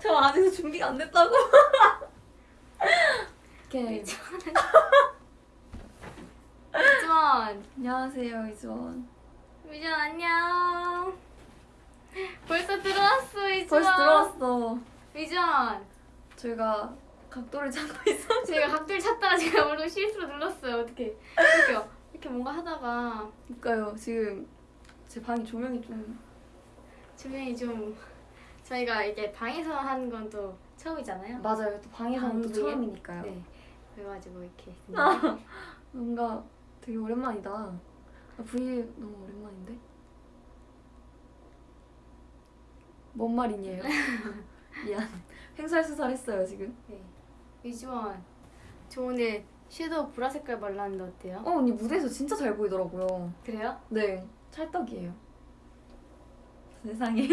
저 아직도 준비가 안 됐다고. 오케이. 이주원 안녕하세요 이주원. 이주원 안녕 벌써 들어왔어 이주원 벌써 들어왔어. 이주원 저희가 각도를 찾고 있어. 제가 각도를 찾다가 제가 오늘 실수로 눌렀어요 어떻게 이렇게 이렇게 뭔가 하다가 그러니까요 지금 제 방이 조명이 좀 조명이 좀 저희가 이게 방에서 하는 건또 처음이잖아요 맞아요. 또 방에서는 또 방송이요? 처음이니까요. 네 그래가지고 이렇게 뭔가 되게 오랜만이다. 아, 브이 너무 오랜만인데? 뭔 말이니에요? 미안. 횡설수설 했어요 지금. 네. 이주원 저 오늘 섀도우 보라 색깔 발랐는데 어때요? 어 언니 무대에서 진짜 잘 보이더라고요. 그래요? 네, 찰떡이에요. 세상에.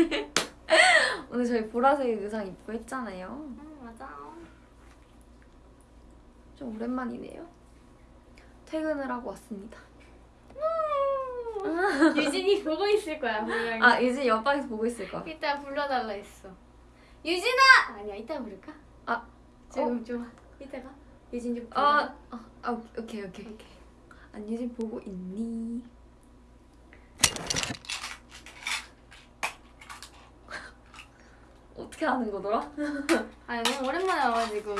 오늘 저희 보라색 의상 입고 했잖아요. 응 맞아 좀 오랜만이네요. 퇴근을 하고 왔습니다. 유진이 보고 있을 거야 분명히 아, 이제 옆방에서 보고 있을 거야. 이따 불러달라 했어. 유진아! 아니야 이따 부를까? 아, 지금 좋아. 이따가 유진 좀. 아, 아, 아, 오케이, 오케이, 오케이. 안 유진 보고 있니? 어떻게 하는 거더라? 아니 너무 오랜만에 와가지고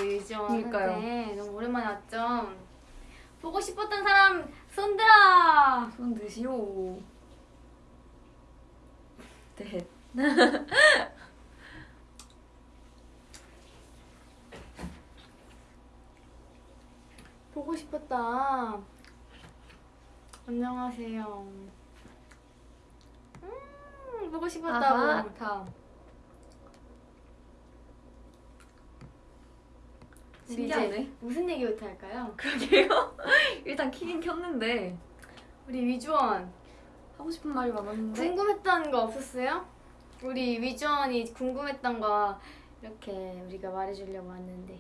그러니까요. 너무 오랜만에 왔죠. 보고 싶었던 사람 손들어. 손 드시오. 네. 보고 싶었다. 안녕하세요. 음 보고 싶었다고. 아하. 다음. 우리 신기하네. 이제 무슨 얘기부터 할까요? 그러게요. 일단 키긴 켰는데 우리 위주원 하고 싶은 말이 많았는데 궁금했던 거 없었어요? 우리 위주원이 궁금했던 거 이렇게 우리가 말해주려고 왔는데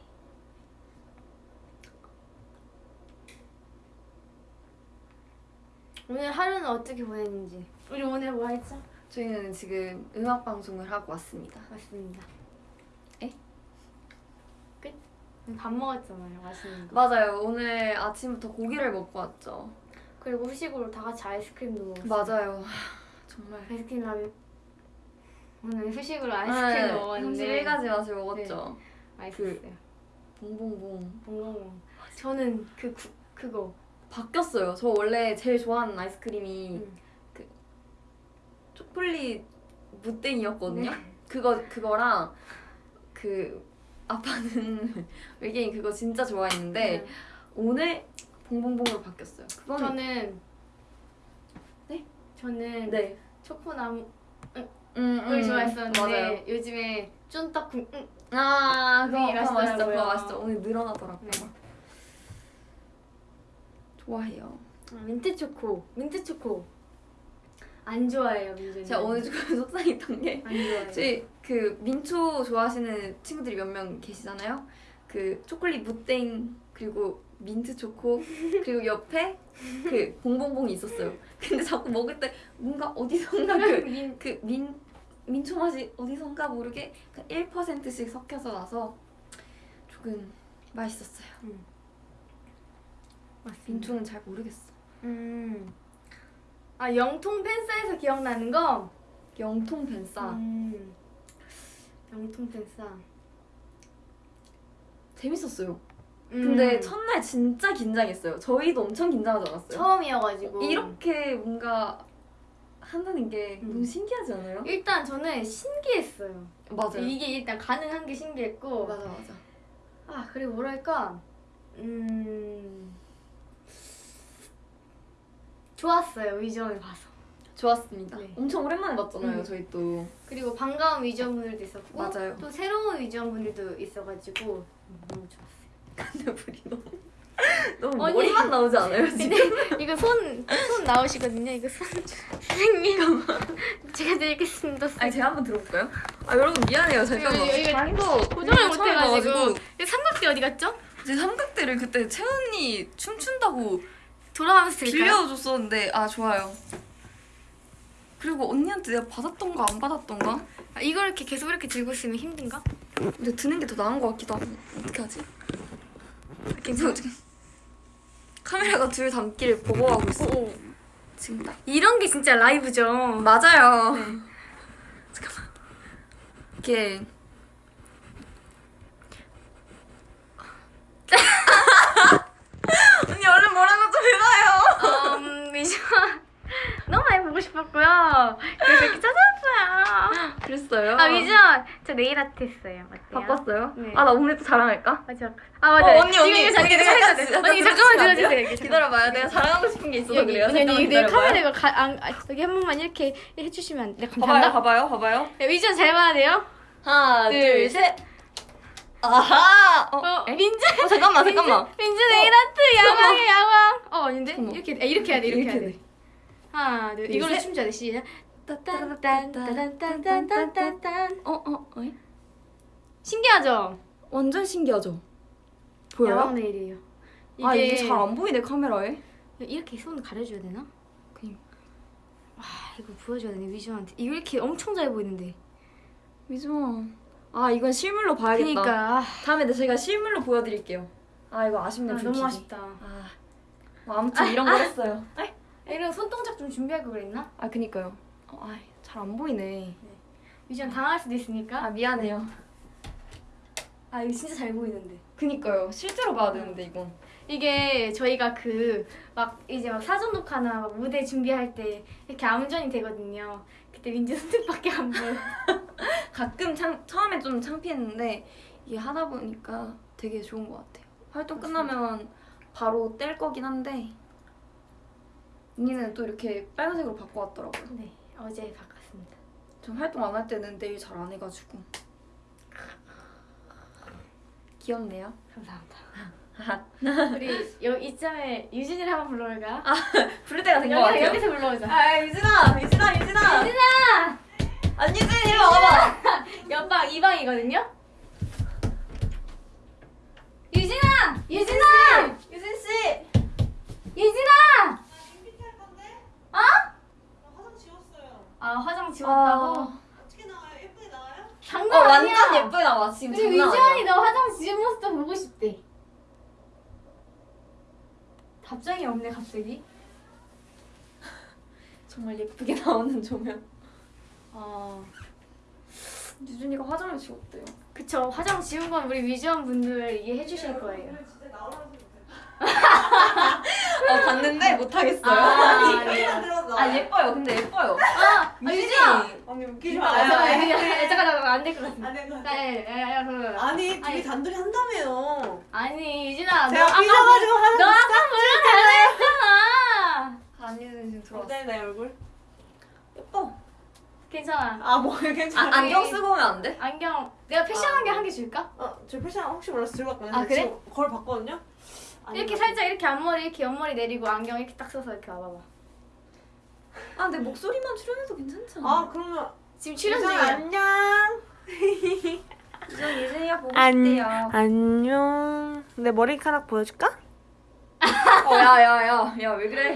오늘 하루는 어떻게 보냈는지 우리 오늘 뭐 했죠? 저희는 지금 음악 방송을 하고 왔습니다. 맞습니다 에? 끝? 밥 먹었잖아요 맛있는 거 맞아요. 오늘 아침부터 고기를 먹고 왔죠. 그리고 후식으로 다 같이 아이스크림도 먹었어요 맞아요. 정말. 아이스크림 라면 오늘 후식으로 아이스크림 네, 먹었는데 31가지 맛을 먹었죠. 맛있었어요 봉봉봉. 봉봉봉 저는 그 구, 그거 바뀌었어요. 저 원래 제일 좋아하는 아이스크림이 음. 초콜릿 무땡이었거든요. 네. 그거 그거랑 그 아빠는 외계인 그거 진짜 좋아했는데 네. 오늘 봉봉봉으로 바뀌었어요. 그거는 저는 네? 저는 네. 초코나무를 음, 좋아했었는데 맞아요. 요즘에 쫀떡 음, 아 그거, 그거. 맛있더라고요. 그거 맛있죠. 오늘 늘어나더라고요. 네. 좋아해요. 아, 민트 초코 민트 초코 안 좋아해요 민준이 제가 오늘 조금 속상했던 게 저희 그 민초 좋아하시는 친구들이 몇 명 계시잖아요. 그 초콜릿 무땡 그리고 민트 초코 그리고 옆에 그 봉봉봉이 있었어요. 근데 자꾸 먹을 때 뭔가 어디선가 민, 그그민 민초 맛이 어디선가 모르게 1%씩 섞여서 나서 조금 맛있었어요. 맞습니다. 민초는 잘 모르겠어. 음. 아 영통 팬싸에서 기억나는 거? 영통 벤싸 음. 영통 팬싸 재밌었어요. 음. 근데 첫날 진짜 긴장했어요. 저희도 엄청 긴장하지 않았어요? 처음이어가지고 이렇게 뭔가 한다는 게 음. 너무 신기하지 않아요? 일단 저는 신기했어요 맞아요. 이게 일단 가능한 게 신기했고 맞아 맞아. 아 그리고 뭐랄까 음 좋았어요 위전을 봐서 좋았습니다. 네. 엄청 오랜만에 봤잖아요, 음. 저희 또. 그리고 반가운 위전 분들도 있었고 맞아요. 또 새로운 위전 분들도 있어가지고 음, 너무 좋았어요 근데 우리 너무 너무 아니. 머리만 나오지 않아요 지금? 이거 손 손 나오시거든요 이거 손 선생님 제가 드리겠습니다 아니 제가 한번 들어볼까요? 아 여러분 미안해요 잠깐만. 이거- 이거 방도 고정을 못해가지고 삼각대 어디 갔죠? 제 삼각대를 그때 채은이 춤춘다고 돌아가면서? 빌려줬었는데 아 좋아요. 그리고 언니한테 내가 받았던가 안 받았던가? 아, 이걸 이렇게 계속 이렇게 들고 있으면 힘든가? 근데 드는 게 더 나은 것 같기도 하고 어떻게 하지? 괜찮아 카메라가 둘 담기를 보고하고 있어 지금 딱 이런 게 진짜 라이브죠. 맞아요 잠깐만 이게 언니 얼른 뭐라고 좀 해봐요 음, 미션 너무 많이 보고 싶었고요. 그래서 이렇게 찾아왔어요. 그랬어요? 아 미션 저 네일 아트 했어요. 어때요? 바빴어요? 네. 아 나 오늘 또 자랑할까? 맞아. 아 맞아. 어, 언니 언니 언니 이거 잠깐 언니 잠깐만? 들어주세요. 기다려봐요 내가 자랑하고 싶은 게 있어서 여기 그래요 언니 언니 내 기다려봐요. 카메라 가 안, 아, 여기 한 번만 이렇게 해주시면 안 돼. 봐봐요 감사합니다. 봐봐요 봐봐요 네, 미션 잘 봐야. 하나 둘, 둘셋 아하 어, 어, 에? 민주. 어 잠깐만 잠깐만 민주 네일 아트 야광이 야광. 어 아닌데? 이렇게 아, 이렇게 해야 돼 이렇게 해야 돼. 하나 둘 둘, 이걸로 셋. 춤춰야 돼 시작. 딴딴딴딴딴딴딴딴. 어 어 어, 신기하죠? 완전 신기하죠 보여요? 야광 네일이에요. 이게, 아 이게 잘 안 보이네 카메라에 이렇게 손 가려줘야 되나? 그니까 아 이거 보여줘야 되네 위주한테. 이거 이렇게 엄청 잘 보이는데. 미주아 아 이건 실물로 봐야겠다 그니까 아, 다음에 제가 실물로 보여드릴게요 아 이거 아쉽네 아. 너무 아쉽다. 아뭐 아무튼 이런 거 했어요 이런 손동작 좀 준비할 걸 그랬나? 아 그니까요 어, 아잘 안 보이네 위주한 당할 수도 있으니까. 아 미안해요 아 이거 진짜 잘 보이는데. 그니까요 실제로 봐야 되는데 이건 이게 저희가 그 막 이제 막 사전 녹화나 막 무대 준비할 때 이렇게 암전이 되거든요. 그때 민지 손톱밖에 안 보여. 가끔 창, 처음에 좀 창피했는데 이게 하다 보니까 되게 좋은 것 같아요. 활동 끝나면 바로 뗄 거긴 한데 언니는 또 이렇게 빨간색으로 바꿔왔더라고요. 네 어제 바꿨습니다. 전 활동 안 할 때는 내일 잘 안 해가지고 귀엽네요. 감사합니다. 우리 여, 이쯤에 유진이를 한번 불러볼까요? 부를 때가 된 것 같아요. 여기서 불러보자. 아 유진아, 유진아, 유진아. 유진아! 안유진 이리 와봐. 옆방 2방이거든요? 유진아! 유진아! 유진 씨. 유진아! MBTI 건데? 어? 나 화장. 아 화장 지웠다고? 어떻게 나와요? 예쁘게 나와요? 어 장난 아니야! 완전 예쁘게 나와 지금 장난 아니야. 너 화장 지운 모습도 보고 싶대. 답장이 없네 갑자기. 정말 예쁘게 나오는 조명. 어. 유진이가 화장을 지웠대요. 그쵸 화장 지운 건 우리 위주원 분들 이해해 주실 거예요. 어 봤는데 못하겠어요. 아, 네. 네. 들었어. 아 예뻐요. 근데 예뻐요. 아, 아 유주야. 언니 웃기지 잠깐 마요. 잠깐 잠깐 잠깐 안될 것 같아. 안될것 같아. 야야야야 그러면 아니 둘이. 단둘이 한다며요. 아니 유진아 너 제가 삐져가지고 너 하는 아까 물론 잘했잖아. 안유진 지금 들어왔어. 어때 내 얼굴? 예뻐. 괜찮아. 아 뭐 괜찮아. 아, 안경 쓰고 오면 안 돼? 안경 내가 패션 아. 안경 한개 줄까? 어 저 패션 혹시 몰라서 들고 왔거든요. 아, 그래? 거울 봤거든요. 이렇게 살짝 이렇게 앞머리 이렇게 옆머리 내리고 안경 이렇게 딱 써서 이렇게 와봐봐. 아 근데 목소리만 출연해도 괜찮잖아. 아 그러면 지금 출연 중이야. 안녕. 유진 유진이가 보고 안- 싶대요. 안녕. 내 머리카락 보여줄까? 어 야야야 야 왜 그래?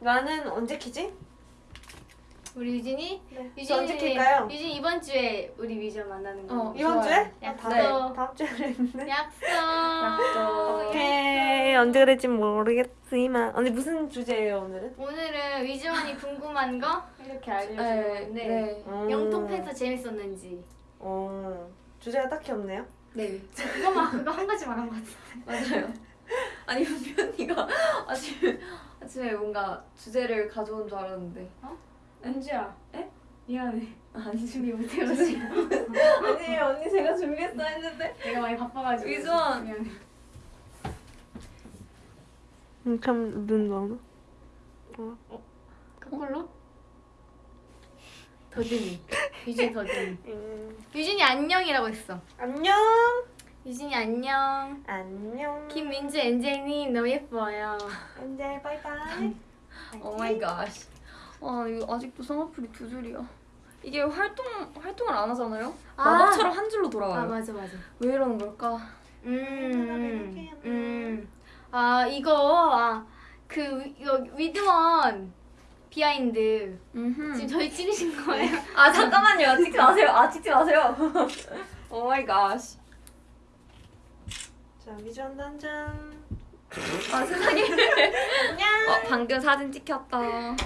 나는 언제 키지? 우리 유진이 네. 유진이 저 언제 킬까요? 유진 이번 주에 우리 위전 만나는 거. 어, 이번 좋아요. 주에? 약속. 네. 다음 주에 그랬는데. 약속. 약속. 오케이 언제 그럴지 모르겠지만 언니 무슨 주제예요 오늘은? 오늘은 위즈원이 궁금한 거 이렇게 알려주는 네, 건데 네. 음. 영통 팬서 재밌었는지 어 주제가 딱히 없네요. 네 그거만 그거 한 가지만 한거 같아. 맞아요. 아니 현이가 아침에 아침에 뭔가 주제를 가져온 줄 알았는데 은주야. 에? 미안해. 아니 준비 못해가지고 아니 언니 제가 준비했어 했는데 내가 많이 바빠가지고. 위즈원. 미안해. 음, 그럼 눈 넣어. 거꾸로? 더듬이. 유진 더듬이. 음. 유진이 안녕이라고 했어. 안녕. 유진이 안녕. 안녕. 김민주 엔젤님 너무 예뻐요. 엔젤 바이바이. Oh my God. 아 이거 아직도 쌍꺼풀이 두 줄이야. 이게 활동 활동을 안 하잖아요. 아. 마법처럼 한 줄로 돌아와요. 아 맞아 맞아. 왜 이러는 걸까? 음, 음. 아 이거 아 그 이거 위드원 비하인드 음흠. 지금 저희 찍으신 거예요? 아 잠깐만요. 찍지 마세요. 아 찍지 마세요. Oh my God. 자 위전 단장. 아 세상에. 어, 방금 사진 찍혔다.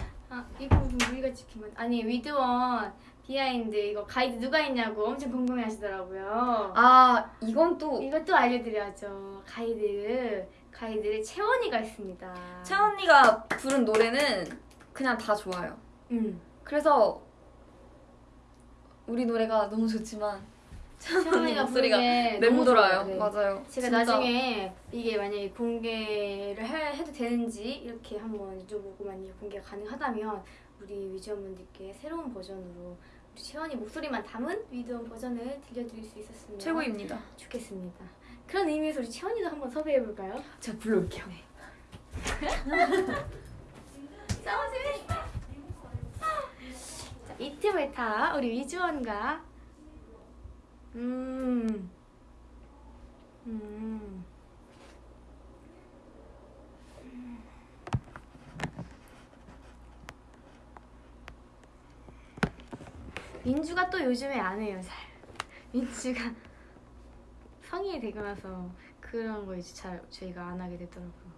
아 이거 우리가 찍히면 아니 위드원 비하인드 이거 가이드 누가 했냐고 엄청 궁금해 하시더라고요. 아 이건 또 이것도 알려드려야죠. 가이드 가이드를 채원이가 했습니다. 채원이가 부른 노래는 그냥 다 좋아요. 음. 그래서 우리 노래가 너무 좋지만 채언니 채원이가 목소리가 맴돌아요. 네. 맞아요. 제가 진짜. 나중에 이게 만약에 공개를 해, 해도 되는지 이렇게 한번 여쭤보고 만약에 공개가 가능하다면 우리 위즈원분들께 새로운 버전으로 우리 채원이 목소리만 담은 위드원 버전을 들려드릴 수 있었으면 최고입니다. 좋겠습니다. 그런 의미에서 우리 채원이도 한번 섭외해볼까요? 제가 불러올게요. 싸우지 자, 이 틈을 타 우리 위즈원과 음. 음. 민주가 또 요즘에 안 해요 잘 민주가 성인이 되고 나서 그런 거 이제 잘 저희가 안 하게 되더라고요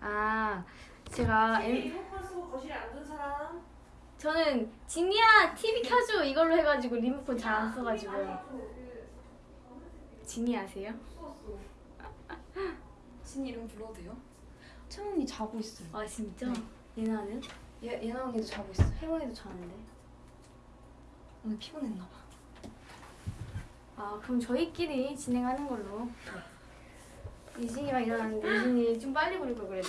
아 제가 엠- 거실에 앉은 사람. 저는 지니야 TV 켜줘 이걸로 해가지고 리모컨 잘 안 써가지고 지니 아세요? 신 이름 불러도 돼요? 채언니 자고 있어요. 아 진짜? 예나는? 얘 예나 언니도 자고 있어요. 혜원이도 자는데 오늘 피곤했나 봐. 아 그럼 저희끼리 진행하는 걸로 유진이가 일어났는데 유진이 좀 빨리 부를 걸 그랬대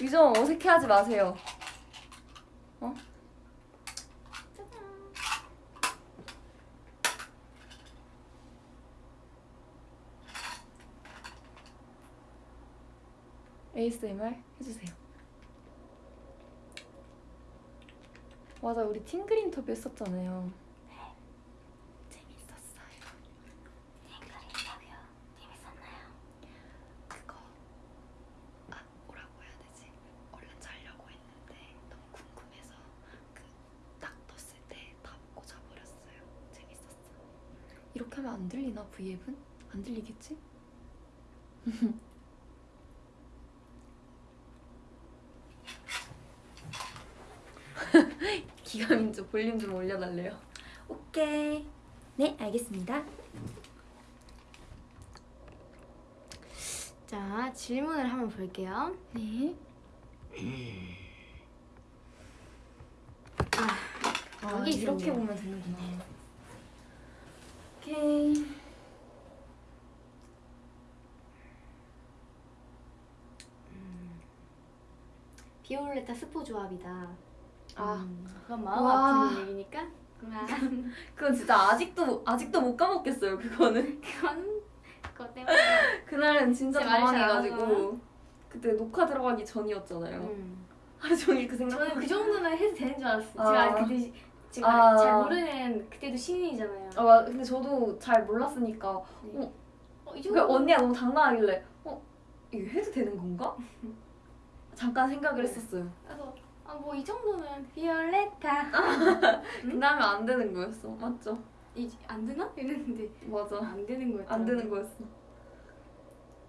유정 어색해하지 마세요. 어? ASMR 해주세요. 맞아, 우리 팅글 인터뷰 했었잖아요. 그거 아 뭐라고 해야 되지? 얼른 자려고 했는데 너무 궁금해서 그 딱 떴을 때 다 보고 자버렸어요. 재밌었어. 이렇게 하면 안 들리나 V앱은? 안 들리겠지? 기가민주 볼륨 좀 올려달래요. 오케이. 네, 알겠습니다. 자 질문을 한번 볼게요 네. 아, 아, 여기 이렇게. 보면 되는구나. 오케이. 비올레타 스포 조합이다 아. 음, 그건 마음 와. 아픈 얘기니까 그만 그건 진짜 아직도 아직도 못 까먹겠어요. 그거는 그건 그것 때문에 그날은 진짜 당황해가지고 그때 녹화 들어가기 전이었잖아요. 음. 하루 종일 그 생각. 저는 그 정도는 해도 되는 줄 알았어요. 아. 제가 그때 시- 제가 아. 잘 모르는 그때도 신인이잖아요. 아 맞- 근데 저도 잘 몰랐으니까 어, 이그 정도 언니가 너무 당당하길래 어 이거 해도 되는 건가? 잠깐 생각을 했었어요. 그래서 아 뭐 이 정도는 비올레타 그 다음에 안 되는 거였어. 맞죠? 이 안 되나 이랬는데 맞아. 안 되는 거였죠. 안 되는 거였어.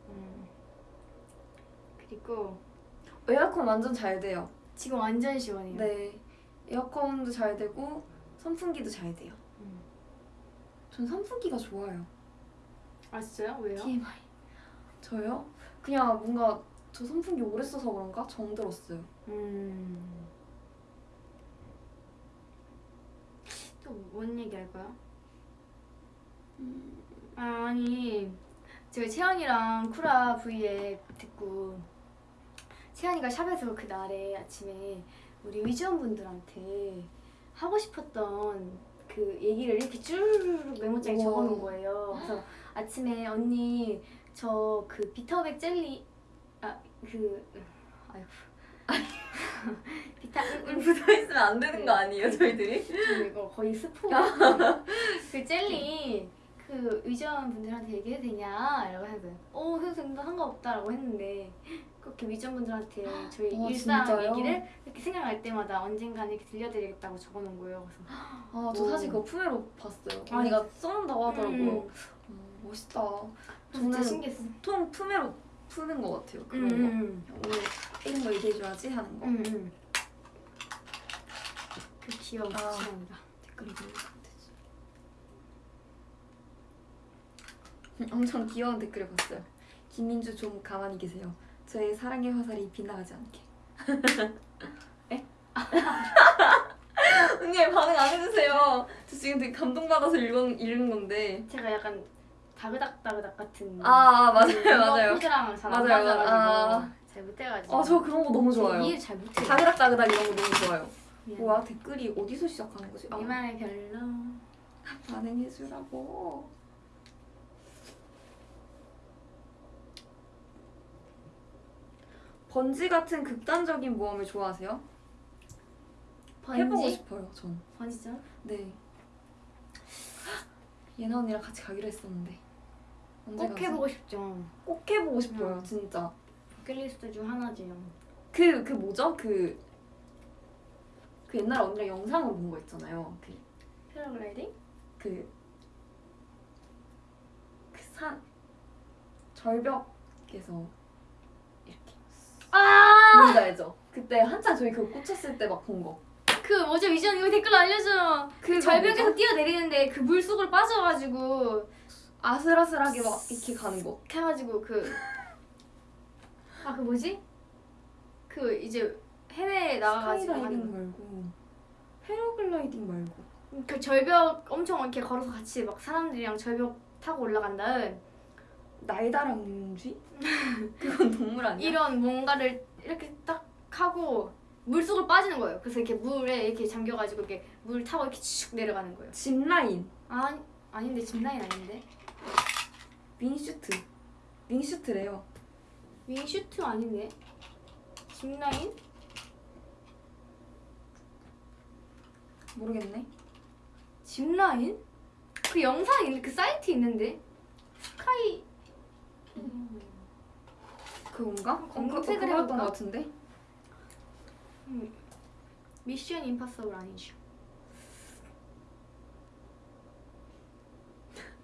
음. 그리고 에어컨 완전 잘 돼요. 지금 완전 시원해요. 네. 에어컨도 잘 되고 선풍기도 잘 돼요. 음. 전 선풍기가 좋아요. 아 진짜요? 왜요? TMI. 저요? 그냥 뭔가 저 선풍기 오래 써서 그런가 정들었어요. 음. 또 뭔 얘기 할까요? 음. 아, 아니 제가 채연이랑 쿠라 V에 듣고 채연이가 샵에서 그 날에 아침에 우리 위즈원분들한테 하고 싶었던 그 얘기를 이렇게 쭈르륵 메모장에. 적어놓은 거예요. 그래서 아침에 언니 저 그 비터백 젤리 아 그 아이고 비타 음, 묻어 있으면 안 되는 거 아니에요, 저희들이? 저 이거 거의 스포. 그 젤리 그그 위전 분들한테 얘기해도 되냐? 라고 해서 어 해도 된다 상관없다라고 했는데 그렇게 위전 분들한테 저희 어, 일상 진짜요? 얘기를 이렇게 생각날 때마다 언젠가는 이렇게 들려드리겠다고 적어놓은 거예요. 그래서 아, 저 오. 사실 그거 품에로 봤어요. 아, 언니가 써놓는다고 하더라고요. 음, 어, 멋있다. 진짜 저는 신기했어. 보통 품에로 푸는 것 같아요. 그런 음, 거. 음, 오늘 이런 거 얘기해줘야지 하는 거. 음, 음. 그 귀여운 아. 시간이다. 댓글. 음, 엄청 귀여운 댓글을 봤어요. 김민주 좀 가만히 계세요. 저의 사랑의 화살이 빗나가지 않게. 에? 언니 왜 반응 안 해주세요. 저 지금 되게 감동받아서 읽은, 읽은 건데. 제가 약간 다그닥다그닥 같은 아, 아 맞아요 그거 맞아요. 포즈랑 잘안 맞아요, 맞아가지고 아. 잘 못해가지고 아저 그런 거 너무 좋아요. 이해를 잘 못해요 다그닥다그닥 이런 거 너무 좋아요. 미안. 뭐야 댓글이 어디서 시작하는 거지? 아, 네말 별로 반응해주라고. 번지 같은 극단적인 모험을 좋아하세요? 해보고 번지? 싶어요, 전. 번지죠? 네. 예나 언니랑 같이 가기로 했었는데. 꼭? 해보고 싶죠 꼭 해보고 싶어요, 음. 진짜. 버킷리스트 중 하나죠 그, 그 뭐죠? 그, 그 옛날에 언니랑 영상으로 본 거 있잖아요. 그, 패러글라이딩? 그, 그 산, 절벽에서 이렇게. 아! 뭔지 알죠? 그때 한창 저희 그거 꽂혔을 때 막 본 거. 그 뭐죠 위전 이거 댓글 알려줘 그 절벽에서 뛰어내리는데 그 물속으로 빠져가지고 아슬아슬하게 막 이렇게 가는 거. 해가지고 그 아 그 뭐지? 그 이제 해외에 나가가지고 스카이다이빙 하는 말고 패러글라이딩 말고. 그 절벽 엄청 이렇게 걸어서 같이 막 사람들이랑 절벽 타고 올라간 다음 날다람쥐? 그건 동물 아니야? 이런 뭔가를 이렇게 딱 하고 물속으로 빠지는 거예요. 그래서 이렇게 물에 이렇게 잠겨가지고 이렇게 물 타고 이렇게 쭉 내려가는 거예요. 짚라인, 아 아닌데 짚라인 아닌데 윙슈트. 윙슈트래요. 윙슈트 아닌데 짚라인 모르겠네. 짚라인 그 영상 있는 그 사이트 있는데 스카이 그건가? 검색을 해볼까? 것 같은데? 음, 미션 임파서블 아니죠?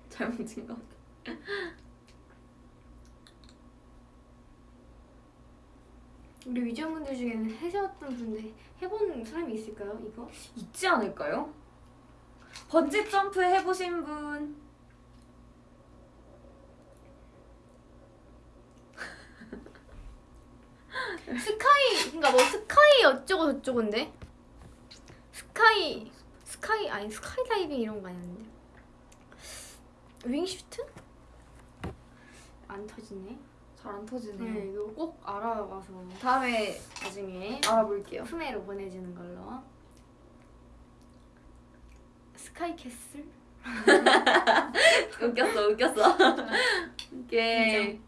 잘못 찍은 것 같아. 우리 위전분들 중에는 해셨던 분들 해본 사람이 있을까요? 이거? 있지 않을까요? 번지 점프 해보신 분. Sky 그러니까 뭐 sky 어쩌고 저쩌고인데 sky sky 아니 스카이 다이빙 이런 거 아니었는데 wingsuit? 안 터지네. 잘 안 터지네요. 네 이거 꼭 알아가서 다음에 나중에 알아볼게요. 프메로 보내주는 걸로. 스카이 캐슬? 웃겼어, 웃겼어. 이게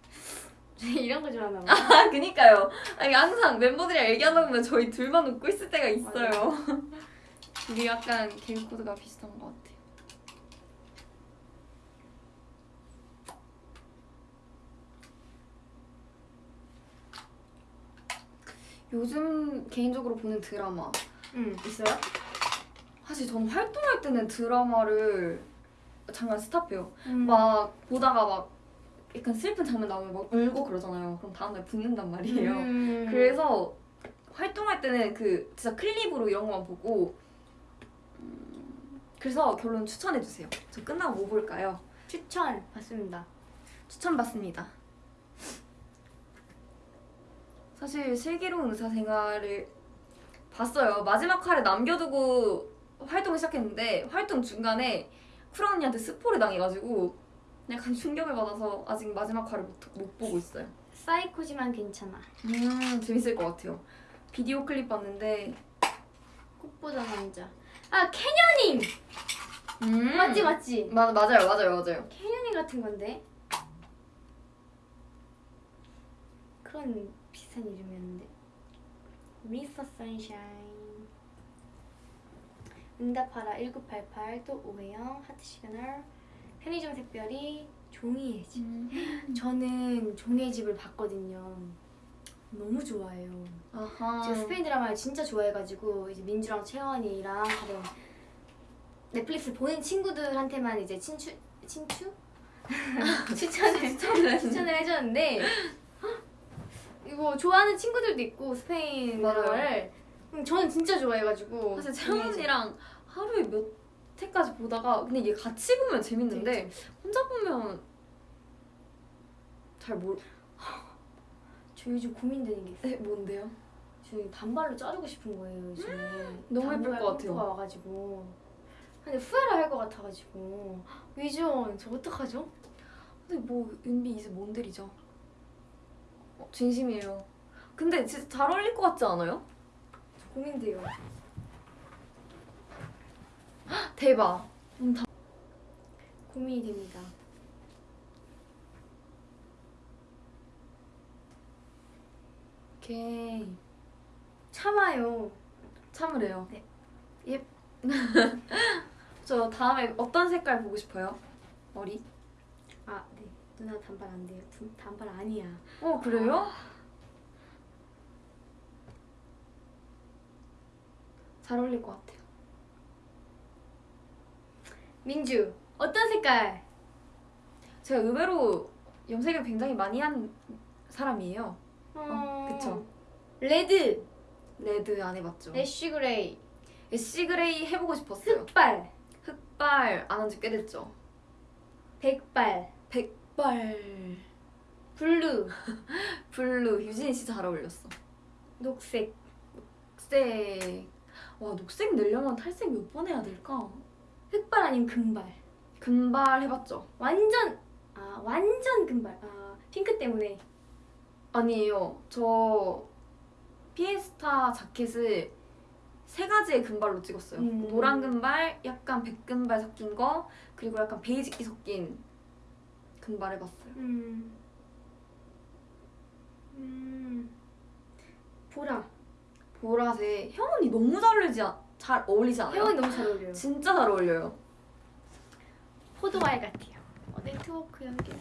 이런 거 좋아하나 봐. 아, 그니까요. 아니, 항상 멤버들이랑 얘기하다 보면 저희 둘만 웃고 있을 때가 있어요. 우리 약간 개그 코드가 비슷한 것 같아 요. 요즘 개인적으로 보는 드라마. 응 있어요? 사실 저는 활동할 때는 드라마를 잠깐 스탑해요. 음. 막 보다가 막 약간 슬픈 장면 나오면 막 울고 그러잖아요. 그럼 다음날 붓는단 말이에요. 음. 그래서 활동할 때는 그 진짜 클립으로 이런 거만 보고 음, 그래서 결론 추천해 주세요. 저 끝나고 뭐 볼까요? 추천 받습니다. 추천 받습니다. 사실 슬기로운 의사 생활을 봤어요. 마지막 화를 남겨두고 활동을 시작했는데 활동 중간에 꾸라 언니한테 스포를 당해가지고 약간 충격을 받아서 아직 마지막 화를 못, 못 보고 있어요. 사이코지만 괜찮아. 음 재밌을 것 같아요. 비디오 클립 봤는데 꽃보다 남자. 아 canyoning 음 맞지 맞지. 마, 맞아요 맞아요 맞아요. canyoning 같은 건데. 그런 비슷한 이름이었는데. 미스터 선샤인. 응답하라 1988 또 오해영 하트 시그널 편의점 샛별이 종이의 집. 음. 저는 종이의 집을 봤거든요. 너무 좋아해요. 아하. 제가 스페인 드라마를 진짜 좋아해가지고 이제 민주랑 채원이랑 다른 넷플릭스 보는 친구들한테만 이제 친추 친추 추천을 추천을 해줬는데 이거 좋아하는 친구들도 있고 스페인. 드라마를 음, 저는 진짜 좋아해가지고 사실 채원이랑 하루에 몇 회까지 보다가 근데 이게 같이 보면 재밌는데 혼자 보면 잘 모르. 저 요즘 고민되는 게 있어요. 네, 뭔데요? 저 단발로 자르고 싶은 거예요 요즘에. 너무 예쁠 것 같아요. 펌프가 와가지고. 근데 후회를 할 것 같아가지고 위전 저 어떡하죠? 근데 뭐 윤비 이제 뭔들이죠? 어, 진심이에요. 근데 진짜 잘 어울릴 것 같지 않아요? 저 고민돼요. 대박. 고민이 됩니다. 오케이. 참아요. 참으래요. 네. 예. 저 다음에 어떤 색깔 보고 싶어요? 머리? 아, 네. 누나 단발 안 돼요. 두- 단발 아니야. 어 그래요? 잘 어울릴 것 같아요. 민주, 어떤 색깔? 제가 의외로 염색을 굉장히 많이 한 사람이에요. 어, 그쵸. Red, red 안 해봤죠. ash gray, Ash gray 해보고 싶었어요. 흑발, 흑발 안 한 지 꽤 됐죠. 백발, 백 발, blue, blue 유진 씨 잘 어울렸어. 녹색. 녹색. 와 녹색 내려면 탈색 몇 번 해야 될까? 흑발 아니면 금발. 금발 해봤죠. 완전 아 완전 금발. 아 핑크 때문에. 아니에요. 저 피에스타 자켓을 세 가지의 금발로 찍었어요. 음. 노란 금발, 약간 백금발 섞인 거, 그리고 약간 베이직기 섞인 금발 해봤어요. 음. 음. 보라. 보라색. 혜원이 너무 잘 어울리지, 않- 잘 어울리지 않아요? 혜원이 너무 잘 어울려요. 진짜 잘 어울려요. 포도알 같아요. 어, 네트워크 연결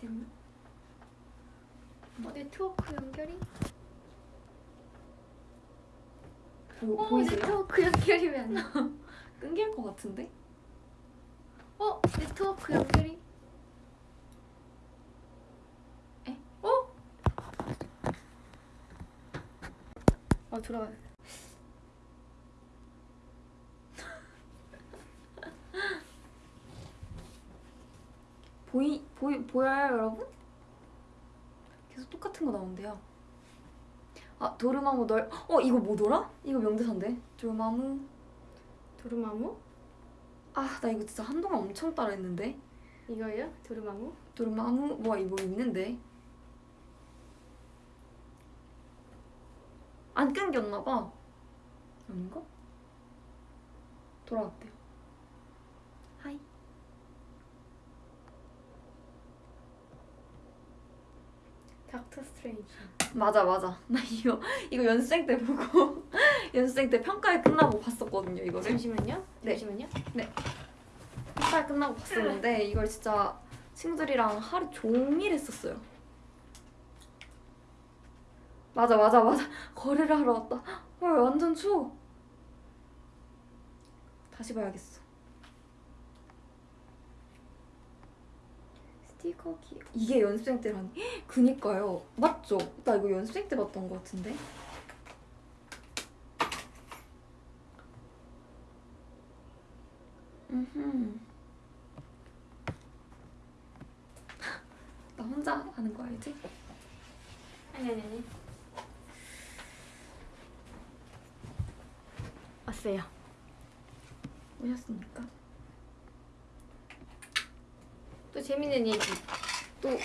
됐나? 어, 네트워크 연결이? 보, 어, 보이세요? 네트워크 연결이 왜 안? 끊길 것 같은데? 어, 네트워크 연결이? 에? 어? 어, 들어가. 보이, 보이, 보여요, 여러분? 계속 똑같은 거 나온대요. 아, 도르마무 널, 어, 이거 뭐더라? 이거 명대사인데? 도르마무. 도르마무? 아, 나 이거 진짜 한동안 엄청 따라했는데? 이거요? 도르마무? 도르마무, 뭐야, 이거 있는데? 안 끊겼나 봐. 아닌가? 돌아왔대요. 하이. 닥터 스트레인지. 맞아, 맞아. 나 이거, 이거 연습생 때 보고, 연습생 때 평가회 끝나고 봤었거든요, 이거를. 잠시만요. 네. 잠시만요. 평가회 끝나고 봤었는데, 이걸 진짜 친구들이랑 하루 종일 했었어요. 맞아, 맞아, 맞아. 거래를 하러 왔다. 헐, 완전 추워. 다시 봐야겠어. 스티커 기 이게 연습생 때라니. 그니까요. 맞죠? 나 이거 연습생 때 봤던 것 같은데. 나 혼자 하는 거 알지? 아니 아니 아니. 왔어요. 오셨습니까? 또 재밌는 얘기. 또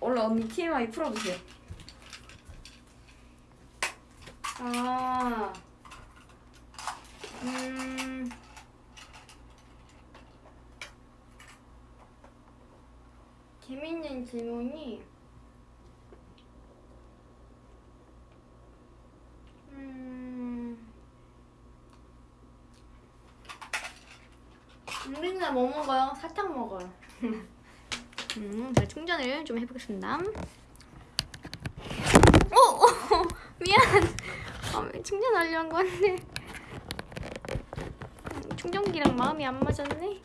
얼른 언니 TMI 풀어주세요. 아. 음. 재밌는 질문이 음. 우리는 뭐 먹어요? 사탕 먹어요. 음, 제가 충전을 좀 해보겠습니다. 오, 오 미안. 아, 왜 충전하려 한 건데. 음, 충전기랑 마음이 안 맞았네.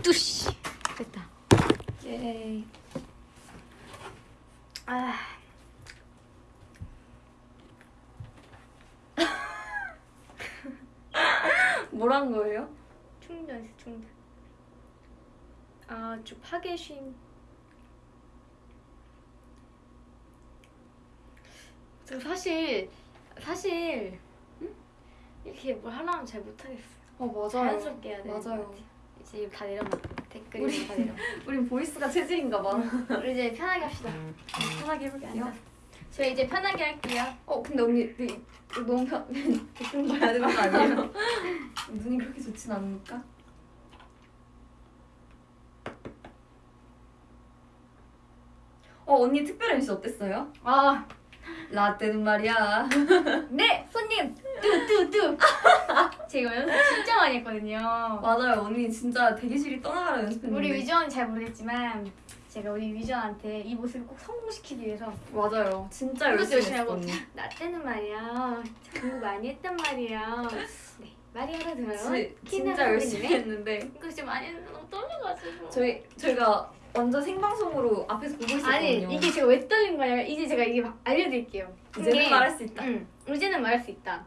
뚜시 됐다. 예. 아. 뭐란 거예요? 충전했어 충전. 아 주 파괴심. 저 사실 사실 이렇게 뭘 하려면 잘 못하겠어. 어 맞아요. 자연스럽게 해야 돼. 맞아요. 이제 다 내려놔. 댓글이 우리- 다 내려. 우린 보이스가 체질인가 봐. 우리 이제 편하게 합시다. 편하게 해볼게요. 저희 이제 편하게 할게요. 어 근데 언니 그, 그 너무 편 댓글 봐야 되는 거 아니에요? 눈이 그렇게 좋진 않으니까. 어 언니 특별 MC 어땠어요? 아, 라떼는 말이야. 네 손님 뚜뚜뚜. 제가 연습 진짜 많이 했거든요. 맞아요 언니 진짜 대기실이 떠나가라 연습했는데. 우리 위전은 잘 모르겠지만 제가 우리 위전한테 이 모습을 꼭 성공시키기 위해서 맞아요 진짜 열심히 하고. 나 때는 말이야 공부 많이 했단 말이야. 네 말이. 지, 키는 진짜 열심히? 했는데 이거 진짜 많이 했는데 너무 떨려가지고. 저희 저희가 완전 생방송으로 앞에서 보고 있었거든요. 아니 이게 제가 왜 떨린 거냐면 이제 제가 이게 막 알려드릴게요. 이제는 말할 수 있다. 응, 이제는 말할 수 있다.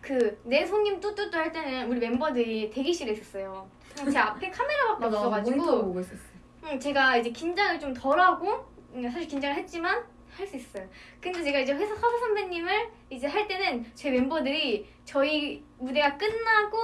그 내 손님 뚜뚜뚜 할 때는 우리 멤버들이 대기실에 있었어요. 제 앞에 카메라밖에 맞아 없어가지고 모니터 보고 있었어. 응, 제가 이제 긴장을 좀 덜하고 응, 사실 긴장을 했지만 할 수 있어요. 근데 제가 이제 회사 서서 선배님을 이제 할 때는 제 멤버들이 저희 무대가 끝나고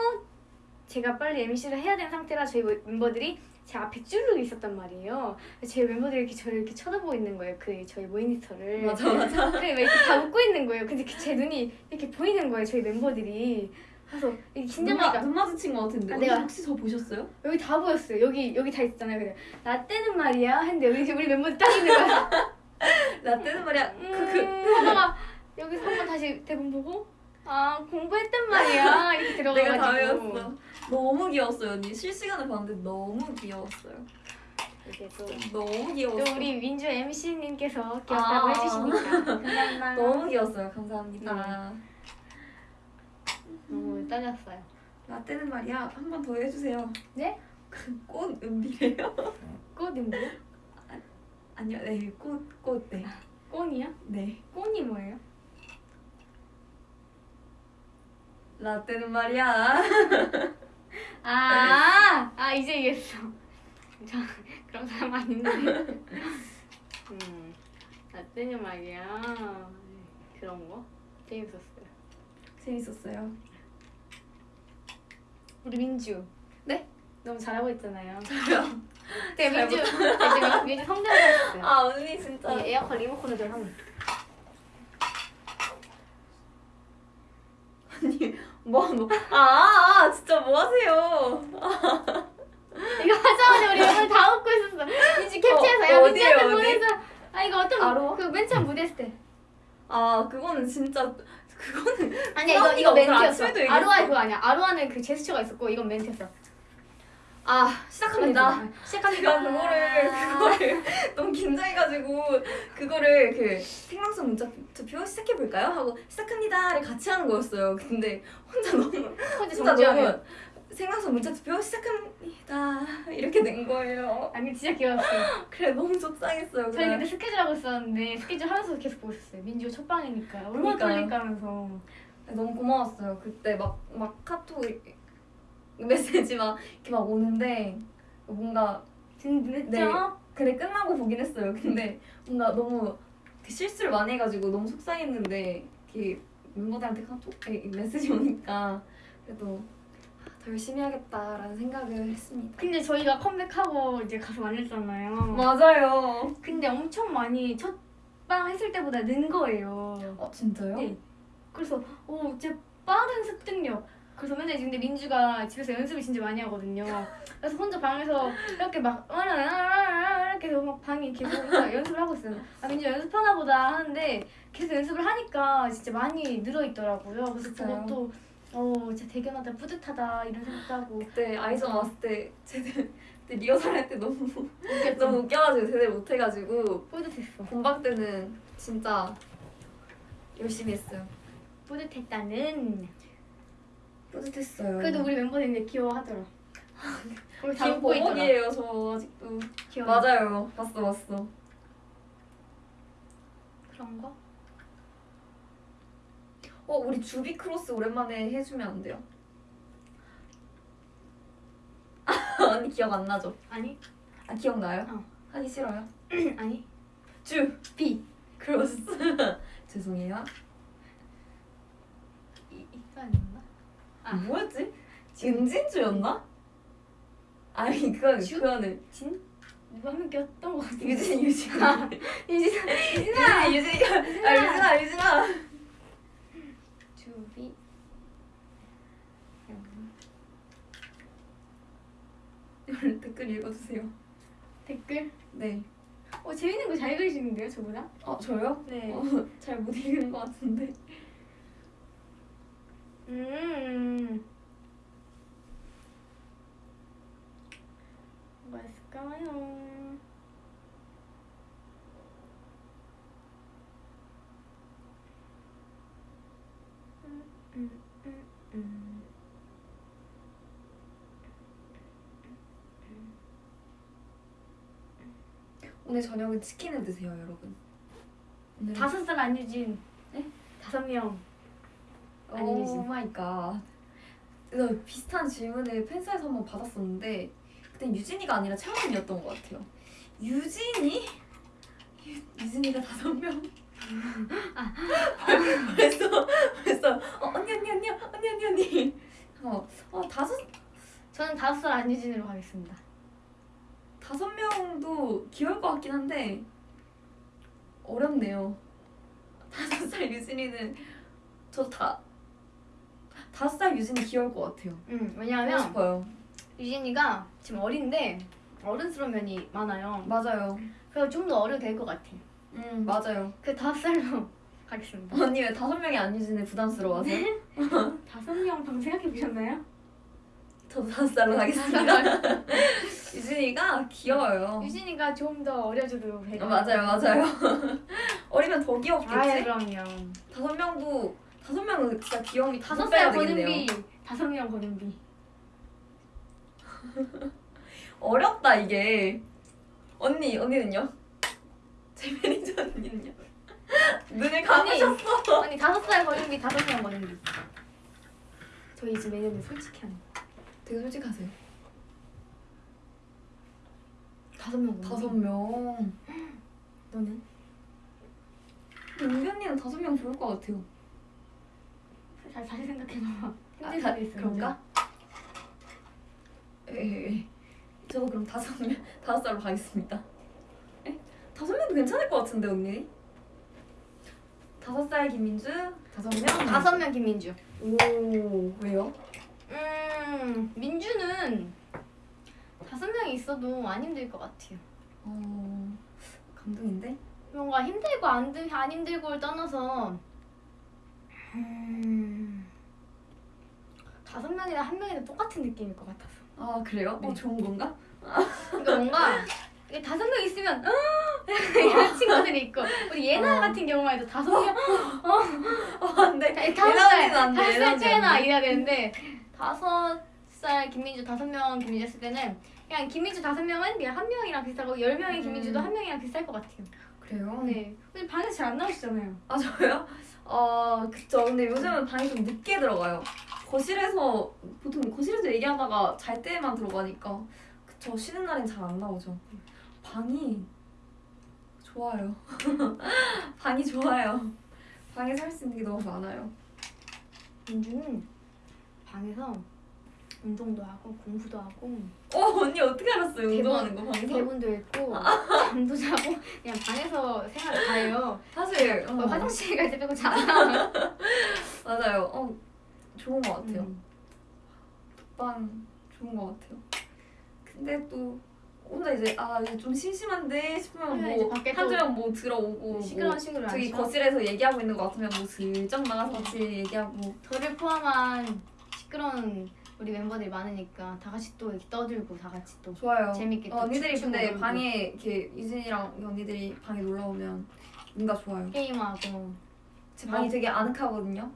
제가 빨리 MC를 해야 되는 상태라 저희 멤버들이 제 앞에 쭈르르 있었단 말이에요. 제 멤버들이 이렇게 저를 이렇게 쳐다보고 있는 거예요. 그 저희 모니터를. 맞아 맞아. 그래 막 이렇게 다 웃고 있는 거예요. 근데 그제 눈이 이렇게 보이는 거예요. 저희 멤버들이. 그래서 긴장하니까 눈 마주친 것 같은데. 아, 내가- 혹시 저 보셨어요? 여기 다 보였어요. 여기 여기 다 있잖아요. 그래. 나 때는 말이야. 했는데 여기 우리 멤버들 딱 있는 거야. 라떼는 말이야. 음, 크크. 하다가 여기서 한 번 다시 대본 보고 아 공부했단 말이야. 이렇게 내가 다 들어가가지고. 외웠어. 너무 귀여웠어요 언니. 실시간을 봤는데 너무 귀여웠어요. 또, 너무 또 귀여웠어. 우리 민주 MC님께서 귀엽다고 아. 해주시니까 감사합니다. 너무 귀여웠어요. 감사합니다. 너무 떨렸어요. 라떼는 말이야. 한 번 더 해주세요. 네? 꽃 은비래요? 꽃이 뭐야? 아니요, 네, 꽃, 꽃, 네. 꽃이야? 네. 꽃이 뭐예요? 라떼는 말이야. 아, 아 이제 이해했어. 저 그런 사람 아닌데. 음, 나 때는 말이야. 그런 거 재밌었어요. 재밌었어요. 우리 민주. 네? 너무 잘하고 있잖아요. 저요? 네, 잘 민주. 네, 민주 성대모사 아, 언니 진짜. 했어요. 이 에어컨 리모컨을 좀 하면. 언니, 뭐, 뭐. 아, 아, 진짜 뭐 하세요? 이거 하자마자 우리 멤버 다 웃고 있었어. 민주 캡처해서 어, 야 어디? 보내서. 아 이거 어떤 아로? 그맨 처음 무대 했을 때. 아, 그거는 진짜, 그거는. 아니야 이거 이거 멘트였어. 아로아 그거 아니야. 아로아는 그 제스처가 있었고 이건 멘트였어. 아, 시작합니다. 시작합니다. 제가 그거를, 그거를 너무 긴장해가지고, 그거를 그 생방송 문자 투표 시작해 볼까요? 하고, 시작합니다를 같이 하는 거였어요. 근데 혼자 너무, 혼자 정지하면. 너무, 생방송 문자 투표 시작합니다. 이렇게 된 거예요. 아니 진짜 귀여웠어. 그래, 너무 속상했어요. 저희. 근데 스케줄 하고 있었는데 스케줄 하면서 계속 보고 있었어요. 민주가 첫 방이니까 얼마나. 떨릴까 하면서. 너무 고마웠어요. 그때 막, 막 카톡 메시지 막 이렇게 막 오는데 뭔가 진짜? 네. 그래 끝나고 보긴 했어요. 근데 뭔가 너무 그 실수를 많이 해가지고 너무 속상했는데 이렇게 멤버들한테 카톡 메시지 오니까 그래도 아, 더 열심히 해야겠다라는 생각을 했습니다. 근데 저희가 컴백하고 이제 가서 만났잖아요. 맞아요. 근데 엄청 많이 첫방 했을 때보다 는 거예요. 어 진짜요? 네. 그래서 오 진짜 빠른 습득력. 그래서 맨날 근데 민주가 집에서 연습을 진짜 많이 하거든요. 그래서 혼자 방에서 이렇게 막 이렇게 해서 막 방이 계속 연습을 하고 있어요. 아 민주 연습하나 보다 하는데 계속 연습을 하니까 진짜 많이 늘어 있더라고요. 그래서? 그것도 어 진짜 대견하다 뿌듯하다 이런 생각도 하고 그때 아이전 왔을 때 그때 리허설 할 때 너무? 너무 웃겨가지고 제대로 못해가지고 뿌듯했어 본방 때는 진짜 열심히 했어요. 뿌듯했다는 뿌듯했어요. 그래도 우리 멤버들이 귀여워하더라 거기 다 웃고 있더라 김보복이에요 저 아직도. 귀여워 맞아요. 봤어 봤어. 그런 거? 어 우리 주비 크로스 오랜만에 해주면 안 돼요? 언니 기억 안 나죠? 아니 아 기억나요? 어. 하기 싫어요? 아니 주 B 크로스 죄송해요. 이, 이거 아니었나? 아. 뭐였지? 은진주였나? 아니 그거는 주? 그거는 진? 명 꼈던 거 같은데 유진 유진 유진아 유진아 유진이가 아 유진아 유진아 주비 이걸 댓글 읽어주세요. 댓글 네. 어 재밌는 거 잘 그리시는데요 저보다? 어 저요? 네 어, 잘못 읽는 것 같은데. 음. 뭐가 있을까요? 음, 음, 음, 음. 오늘 저녁은 치킨을 드세요, 여러분. 다섯 살 안유진. 네? 다섯 명. Oh my God. 비슷한 질문을 팬사에서 한번 받았었는데 그때 유진이가 아니라 채원이었던 것 같아요. 유진이? 유, 유진이가 다섯 명. 아 벌써 벌써 어, 언니 언니 언니 언니 언니 언니. 어, 어 다섯 저는 다섯 살 안유진으로 가겠습니다. 명도 귀여울 것 같긴 한데 어렵네요. 다섯 살 유진이는 저 다 다섯 살 유진이 귀여울 것 같아요. 음, 왜냐하면 싶어요. 유진이가 지금 어린데 어른스러운 면이 많아요. 맞아요. 그래서 좀 더 어려도 될것 같아. 음 맞아요. 그 다섯 살로 가겠습니다. 언니 왜 다섯 명이 안 유진이 부담스러워하세요? 다섯 명 방금 생각해 보셨나요? 저도 다섯 살로 가겠습니다. 유진이가 귀여워요. 유진이가 좀 더 어려져도 될 어. 맞아요, 맞아요. 어리면 더 귀엽겠지? 아 예 그럼요. 다섯 명도 다섯 명은 진짜 귀여움이 다섯 살 되겠네요. 버는비, 다섯 명 버는비. 어렵다 이게. 언니 언니는요? 제 매니저 언니는요? 눈을 감으셨어. 아니 다섯 살 버는비, 다섯 명 버는비. 저희 집 매니저님 솔직히 하는. 되게 솔직하세요. 다섯 명. 다섯 명. 너는? 은비 언니는 다섯 명 좋을 것 같아요. 잘 다시 생각해봐. 아, 힘들 다, 수도 있어. 그런가? 에, 저도 그럼 다섯 명 다섯 살로 가겠습니다. 에? 다섯 명도 괜찮을 것 같은데 언니? 다섯 살 김민주, 다섯 명. 다섯 명 김민주. 오 왜요? 음 민주는 다섯 명이 있어도 안 힘들 것 같아요. 어 감동인데? 뭔가 힘들고 안, 들- 안 힘들고를 떠나서 음, 다섯 명이나 한 명이나 똑같은 느낌일 것 같아서. 아 그래요? 네. 어 좋은 건가? 그러니까 뭔가 다섯 명 있으면 어! 이런 친구들이 있고 우리 예나 어. 같은 경우만 해도 다섯 명어 안돼. 다섯 예나 살 언니는 안 돼, 다섯 살 차이나 안 돼. 이래야 되는데 다섯 살 김민주 다섯 명 김민주 했을 때는 그냥 김민주 다섯 명은 그냥 한 명이랑 비슷하고 열 명의 김민주도 음. 한 명이랑 비슷할 것 같아요. 그래요? 네. 근데 방에서 잘안 나오시잖아요. 아 저요? 어 그쵸. 근데 요즘은 방에 좀 늦게 들어가요. 거실에서 보통 거실에서 얘기하다가 잘 때만 들어가니까 그쵸. 쉬는 날엔 잘 안 나오죠. 방이 좋아요. 방이 좋아요. 방에서 할 수 있는 게 너무 많아요. 민주는 방에서 운동도 하고 공부도 하고 어 언니 어떻게 알았어요? 운동하는 거 방에서? 대본도 읽고 잠도 자고 그냥 방에서 생활을 다 해요. 사실 어, 어, 화장실 갈 때 빼고 나와요. 맞아요. 어 좋은 것 같아요. 음. 방 좋은 것 같아요. 근데 또 혼자 이제 아 이제 좀 심심한데 싶으면 뭐 밖에 또 한두 명 뭐 들어오고 시끄러운 뭐 저기. 거실에서 얘기하고 있는 것 같으면 뭐 슬쩍 나가서 같이 얘기하고 저를 포함한 시끄러운 우리 멤버들이 많으니까 다 같이 또 이렇게 떠들고 다 같이 또 좋아요. 재밌게 또 어, 언니들이 춤추고 근데 놀고. 방에 이렇게 유진이랑 언니들이 방에 놀러 오면 뭔가 좋아요. 게임하고 제 방이 어. 되게 아늑하거든요.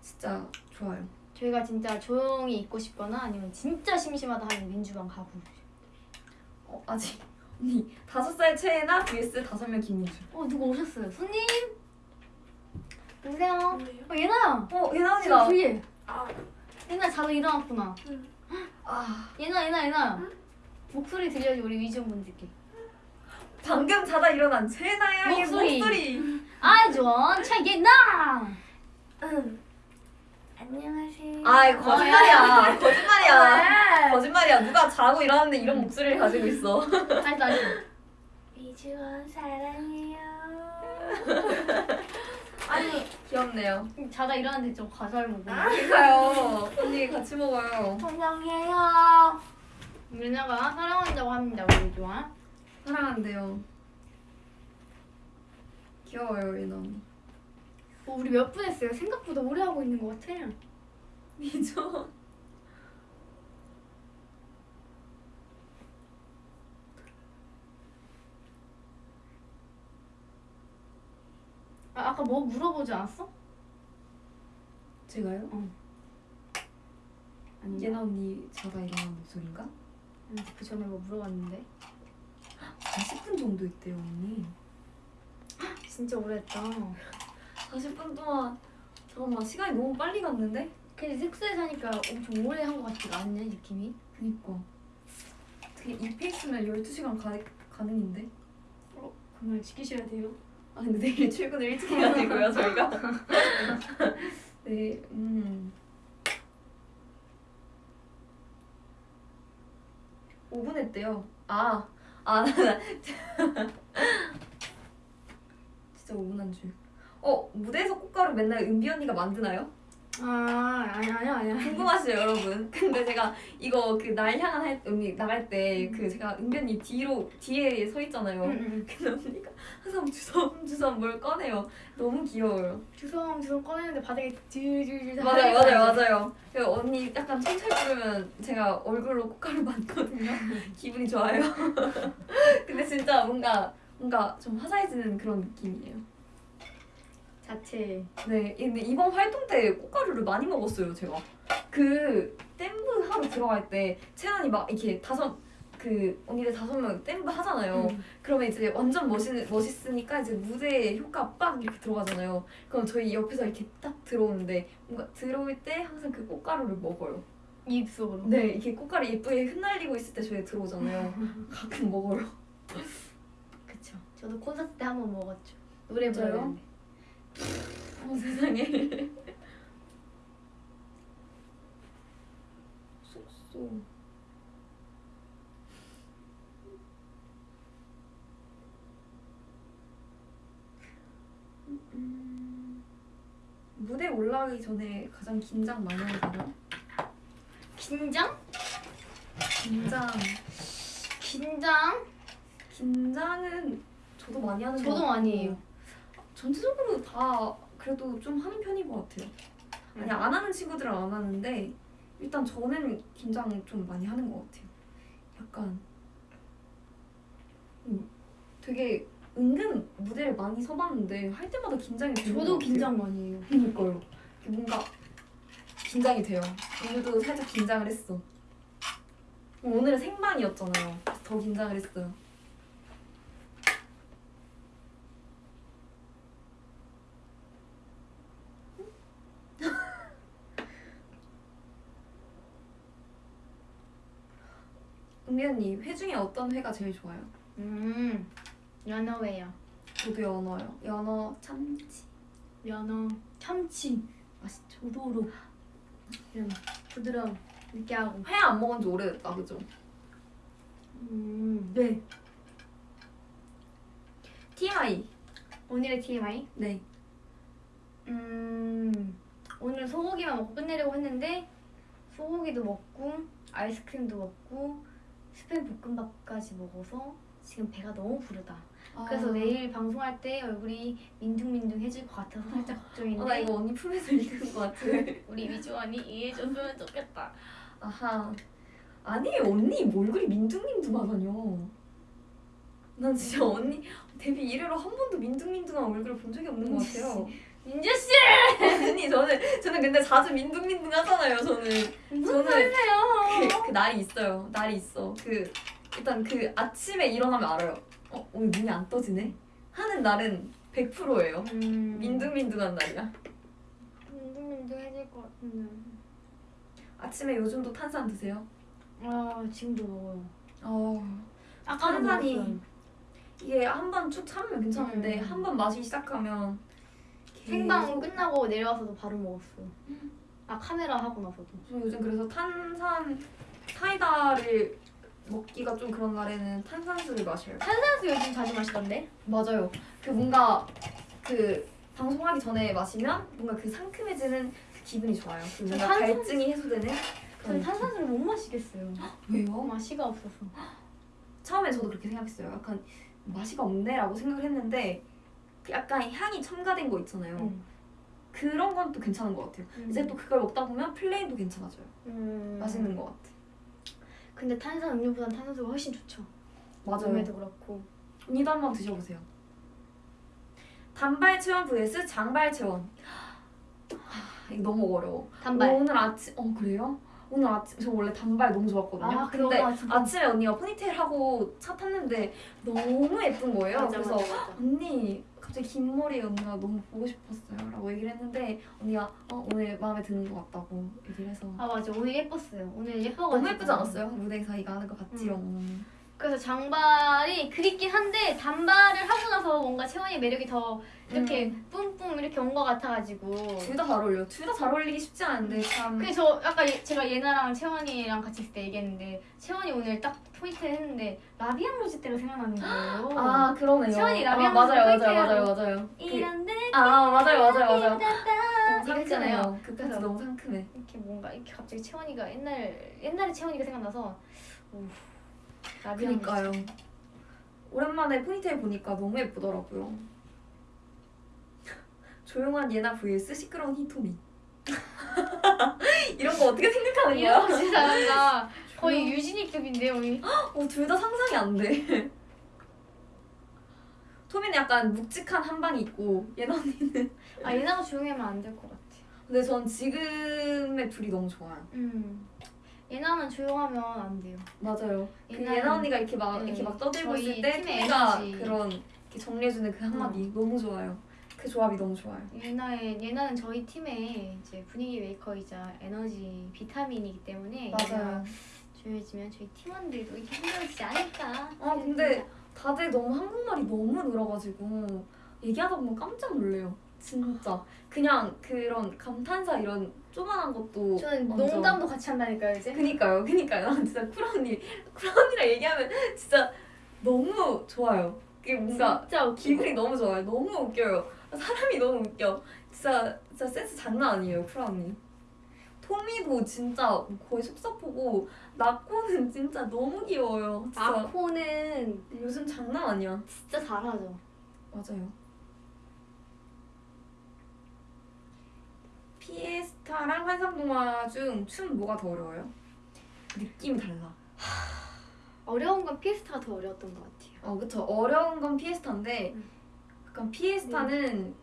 진짜 좋아요. 저희가 진짜 조용히 있고 싶거나 아니면 진짜 심심하다 하면 민주방 가고 어, 아직 언니 다섯 살 최애나 vs 다섯 명 김민주. 어 누구 오셨어요? 손님? 여보세요? 어 예나야 어 예나 언니다. 불리해 예나 자다 일어났구나 아 예나 예나 예나 목소리 들려야지 우리 위즈원분들께 방금 자다 일어난 최애나야 목소리. 목소리. 아이존 최예나 안녕하세요. 아 거짓말이야. 거짓말이야. 네. 거짓말이야. 누가 자고 일어났는데 이런 목소리를 가지고 있어. 다시 다시 이주원 사랑해요. 아니 귀엽네요. 자다 일어났는데 아. 보네 가요. 언니 같이 먹어요. 사랑해요. 예나가 사랑한다고 합니다 우리 위즈원 사랑한대요. 귀여워요 언니. 어, 우리 몇 분 했어요? 생각보다 오래 하고 있는 것 같아 미죠. 아, 아까 뭐 물어보지 않았어? 제가요? 아니 예나 언니 자다 일어난 목소리인가? 아니, 그 전에 뭐 물어봤는데 40분 정도 있대요 언니. 진짜 오래했다 40분 동안 잠깐만 시간이 너무 빨리 갔는데? 근데 숙소에 사니까 엄청 오래 한 것 같지가 않네 느낌이 그니까. 이 페이스면 12시간 가, 가능인데? 그걸 지키셔야 돼요 아 근데 내일 출근을 일찍 해가지고요 저희가 네 음. 5분 했대요 아, 아, 나, 진짜 5분 한 줄. 어, 무대에서 꽃가루 맨날 은비 언니가 만드나요? 아 아니 아니야 아니야 궁금하시죠, 여러분? 근데 제가 이거 그 날 향한 할, 언니 나갈 때 그 제가 언니 뒤로, 뒤에 서 있잖아요. 응응 근데 언니가 항상 주섬주섬 뭘 꺼내요. 너무 귀여워요. 주섬 주섬 꺼내는데 바닥에 줄줄줄 맞아요, 맞아요, 맞아요. 그 언니 약간 천천히 부르면 제가 얼굴로 꽃가루 맞거든요. 기분이 좋아요. 근데 진짜 뭔가 뭔가 좀 화사해지는 그런 느낌이에요. 자체 네, 근데 이번 활동 때 꽃가루를 많이 먹었어요, 제가. 그 댐브 하러 들어갈 때 채연이 막 이렇게 다섯 그 언니들 다섯 명 댐브 하잖아요. 응. 그러면 이제 완전 멋있, 멋있으니까 이제 무대에 효과 빡 이렇게 들어가잖아요. 그럼 저희 옆에서 이렇게 딱 들어오는데 뭔가 들어올 때 항상 그 꽃가루를 먹어요. 입 속으로 네, 이렇게 꽃가루 예쁘게 흩날리고 있을 때 저희 들어오잖아요. 가끔 먹어요. 그쵸 저도 콘서트 때 한 번 먹었죠 노래? 부르는데 어, 세상에. 쏙쏙. 음, 무대 올라가기 전에 가장 긴장 많이 하잖아요. 긴장? 긴장. 긴장? 긴장은 저도 많이 하는 것 저도 많이 해요 전체적으로 다 그래도 좀 하는 편인 것 같아요. 아니 안 하는 친구들은 안 하는데 일단 저는 긴장 좀 많이 하는 것 같아요. 약간 음, 되게 은근 무대를 많이 서봤는데 할 때마다 긴장이 되는 것 저도. 긴장 많이 해요 그니까요. 뭔가 긴장이 돼요. 오늘도 살짝 긴장을 했어. 오늘은 생방이었잖아요. 더 긴장을 했어요. 은비 언니 회 중에 어떤 회가 제일 좋아요? 음 연어회요 저도 연어요. 연어 참치 연어 참치 맛있죠. 도도로 이런 부드러움 느끼하고 회 안 먹은 지 오래됐다, 그죠? 음 네 TMI. 오늘의 TMI 네. 음 오늘 소고기만 먹고 끝내려고 했는데 소고기도 먹고 아이스크림도 먹고 스팸 볶음밥까지 먹어서 지금 배가 너무 부르다. 아. 그래서 내일 방송할 때 얼굴이 민둥민둥해질 것 같아서 살짝 걱정인데 어, 나 이거 언니 품에서 읽은 것 같아. 우리 위주 언니 이해해줬으면 좋겠다. 아하. 아니 언니 뭐 얼굴이 민둥민둥하다뇨. 난 진짜 언니 데뷔 이래로 한 번도 민둥민둥한 얼굴을 본 적이 없는 것 같아요. 민주 씨 언니 저는 저는 근데 자주 민둥민둥 하잖아요. 저는 무슨 저는 소리세요? 그, 그 날이 있어요. 날이 있어. 그 일단 그 아침에 일어나면 알아요. 어 오늘 눈이 안 떠지네. 하는 날은 100%예요. 음, 민둥민둥한 날이야. 민둥민둥해질 것 같은데. 아침에 요즘도 탄산 드세요? 아 지금도 먹어요. 어. 탄산이 먹었어요. 이게 한 번 쭉 참으면 괜찮은데 음. 한번 마시기 시작하면 생방 계속- 끝나고 내려와서도 바로 먹었어요. 아 카메라 하고 나서도. 저 요즘 그래서 탄산 사이다를 먹기가 좀 그런 날에는 탄산수를 마셔요. 탄산수 요즘 자주 마시던데? 맞아요. 그 뭔가 그 방송하기 전에 마시면 뭔가 그 상큼해지는 그 기분이 좋아요. 그 뭔가 탄산- 갈증이 해소되는. 저는 탄산수를 못 마시겠어요. 왜요? 맛이가 없어서. 처음에 저도 그렇게 생각했어요. 약간 맛이가 없네라고 생각을 했는데 그 약간 향이 첨가된 거 있잖아요. 음. 그런 건 또 괜찮은 것 같아요. 이제 또 그걸 먹다 보면 plain도 괜찮아져요. 음. 맛있는 것 같아. 근데 탄산 음료보단 탄산수가 훨씬 좋죠. 맞아요. 몸에도 그렇고. 언니도 한번 드셔보세요. 단발 체원 vs 장발 체원. 하, 이거 너무 어려워. 단발. 오늘 아침 어 그래요? 오늘 아침 저 원래 단발 너무 좋았거든요. 아, 근데 진짜. 아침에 언니가 포니테일 하고 차 탔는데 너무 예쁜 거예요. 맞아, 그래서 맞아, 맞아. 언니 갑자기 긴 머리 언니가 너무 보고 싶었어요 라고 얘기를 했는데 언니가 어, 오늘 마음에 드는 것 같다고 얘기를 해서 아 맞아 오늘 예뻤어요. 오늘 예뻐가지고. 너무 예쁘지 않았어요? 무대에서 이거 하는 거 같지요. 그래서 장발이 그립긴 한데 단발을 하고 나서 뭔가 채원이 매력이 더 이렇게 뿜뿜 이렇게 온 것 같아가지고. 둘 다 잘 어울려. 둘 다 잘 어울리기 쉽지 않은데 참. 그저 아까 예- 제가 예나랑 채원이랑 같이 있을 때 얘기했는데 채원이 오늘 딱 포니테일 했는데 라비앙 로즈 때가 생각나는 거예요. 아 그러네요. 시원이 아, 라비앙 맞아요 맞아요 포니테일이에요. 맞아요 맞아요. 그, 이런데 아 맞아요 맞아요 맞아요. 상큼해요. 그 그래서 너무 상큼해. 이렇게 뭔가 이렇게 갑자기 채원이가 옛날 옛날에 채원이가 생각나서 오, 로즈. 그니까요. 오랜만에 포니테일 보니까 너무 예쁘더라고요. 조용한 예나 vs 시끄러운 히토미. 이런 거 어떻게 생각하는 거야? 이런 거 진짜. 거의 유진이급인데요, 우리. 어, 둘 다 상상이 안 돼. 토미는 약간 묵직한 한 방이 있고 예나 언니는 아 예나가 조용히 하면 안 될 것 같아. 근데 전 지금의 둘이 너무 좋아요. 음. 예나는 조용하면 안 돼요. 맞아요. 그 예나 언니가 이렇게 막 네, 이렇게 막 떠들고 있을 때 에너지. 그런 이렇게 정리해주는 그 한마디 너무 좋아요. 그 조합이 너무 좋아요. 예나의 예나는 저희 팀의 이제 분위기 메이커이자 에너지 비타민이기 때문에 예나가 조용해지면 저희 팀원들도 이렇게 힘들어지지 않을까. 아 근데 다들 너무 한국말이 너무 늘어가지고 얘기하다 보면 깜짝 놀래요. 진짜 그냥 그런 감탄사 이런 조만한 것도 저는 완전- 농담도 같이 한다니까요 이제. 그니까요, 그니까요. 난 진짜 쿠라 언니, 쿠라 언니랑 얘기하면 진짜 너무 좋아요. 그게 뭔가 진짜. 기분이 너무 좋아요. 너무 웃겨요. 사람이 너무 웃겨. 진짜 진짜 센스 장난 아니에요, 쿠라 언니. 토미도 진짜 거의 속사포고 나코는 진짜 너무 귀여워요. 진짜 아코는 요즘 장난 아니야. 진짜 잘하죠. 맞아요. 피에스타랑 환상동화 중 춤 뭐가 더 어려워요? 느낌이 달라. 어려운 건 피에스타가 더 어려웠던 것 같아요. 어 그쵸 어려운 건 피에스타인데 음. 약간 피에스타는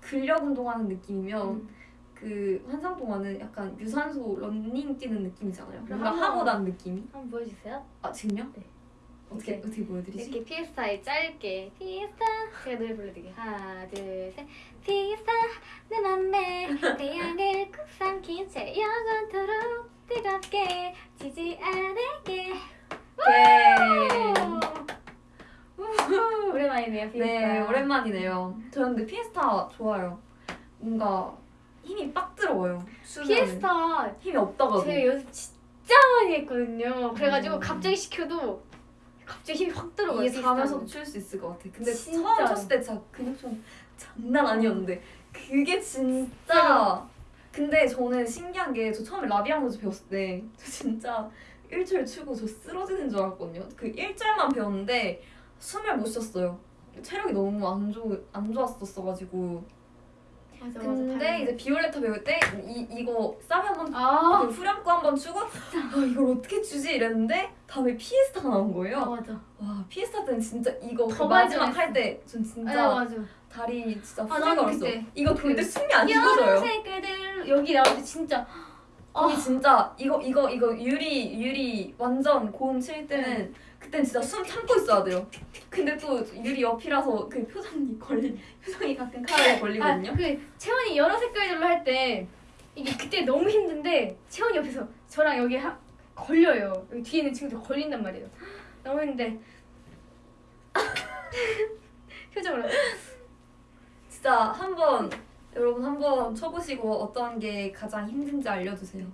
근력 운동하는 느낌이면 음. 그 환상동화는 약간 유산소 런닝 뛰는 느낌이잖아요. 뭔가 하고 난 느낌이. 한번 보여주세요. 아 지금요? 네. 어떻게 어떻게 보여드리지? 이렇게 피에스타에 짧게 피에스타 제가 노래 불러드릴게요. 하나 둘셋 피에스타 내 맘에 태양을 꾹 삼킨 채 영원토록 뜨겁게 지지 않을게 네. 오랜만이네요 피에스타. 네 오랜만이네요. 저는 근데 피에스타 좋아요. 뭔가 힘이 빡 들어요. 추면은. 피에스타 힘이 없다가도. 제가 연습 진짜 많이 했거든요. 그래가지고 음. 갑자기 시켜도 갑자기 힘이 확 들어가요. 이게. 자면서도 출 수 있을 것 같아. 근데 진짜로. 처음 췄을 때 진짜 근육 좀 장난 아니었는데 그게 진짜. 근데 저는 신기한 게 저 처음에 라비앙 로즈 배웠을 때 저 진짜 1절 추고 저 쓰러지는 줄 알았거든요. 그 1절만 배웠는데 숨을 못 쉬었어요. 체력이 너무 안, 좋, 안 좋았었어가지고 맞아 근데 이제 비올레타 배울 때 이, 이거 쌈이 한번 아, 그 후렴구 한번 추고 아, 이걸 어떻게 추지 이랬는데 다음에 피에스타가 나온 거예요. 아 맞아. 와 피에스타 때는 진짜 이거 그더 마지막. 할 때전아 진짜 맞아. 다리 진짜 아. 그때 이거 근데 그 숨이 안 쉬어져요. 여러 색깔들 여기 때 진짜 거기 아. 진짜 이거 이거 이거 유리 유리 완전 고음 칠 때는 그땐 진짜 숨 참고 있어야 돼요. 근데 또 유리 옆이라서 그 표정이 걸리 표정이 가끔 카메라에 걸리거든요. 아, 그 채원이 여러 색깔들로 할 때 이게 그때 너무 힘든데 채원이 옆에서 저랑 여기 하, 걸려요. 여기 뒤에 있는 친구들 걸린단 말이에요. 너무 힘든데 표정으로 진짜 한번 여러분 한번 쳐보시고 어떤 게 가장 힘든지 알려주세요.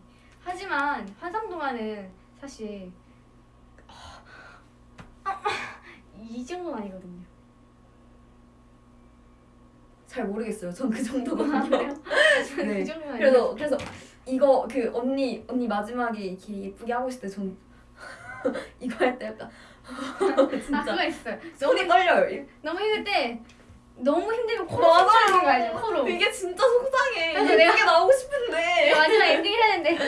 하지만 환상동화는 사실 아, 이 정도는 아니거든요. 잘 모르겠어요. 전 그 정도거든요. 네. 그 아니에요. 그래서 그래서 이거 그 언니 언니 마지막에 이렇게 예쁘게 하고 있을 때전 이거 할 때 약간 아 진짜 그거 있어요. 손이 떨려요. 너무 힘들 때 너무 힘들면 코로 맞아요. 거 알죠? 코로. 이게 진짜 속상해. 그래서 내가- 나오고 싶은데. 마지막 엔딩을 해야 되는데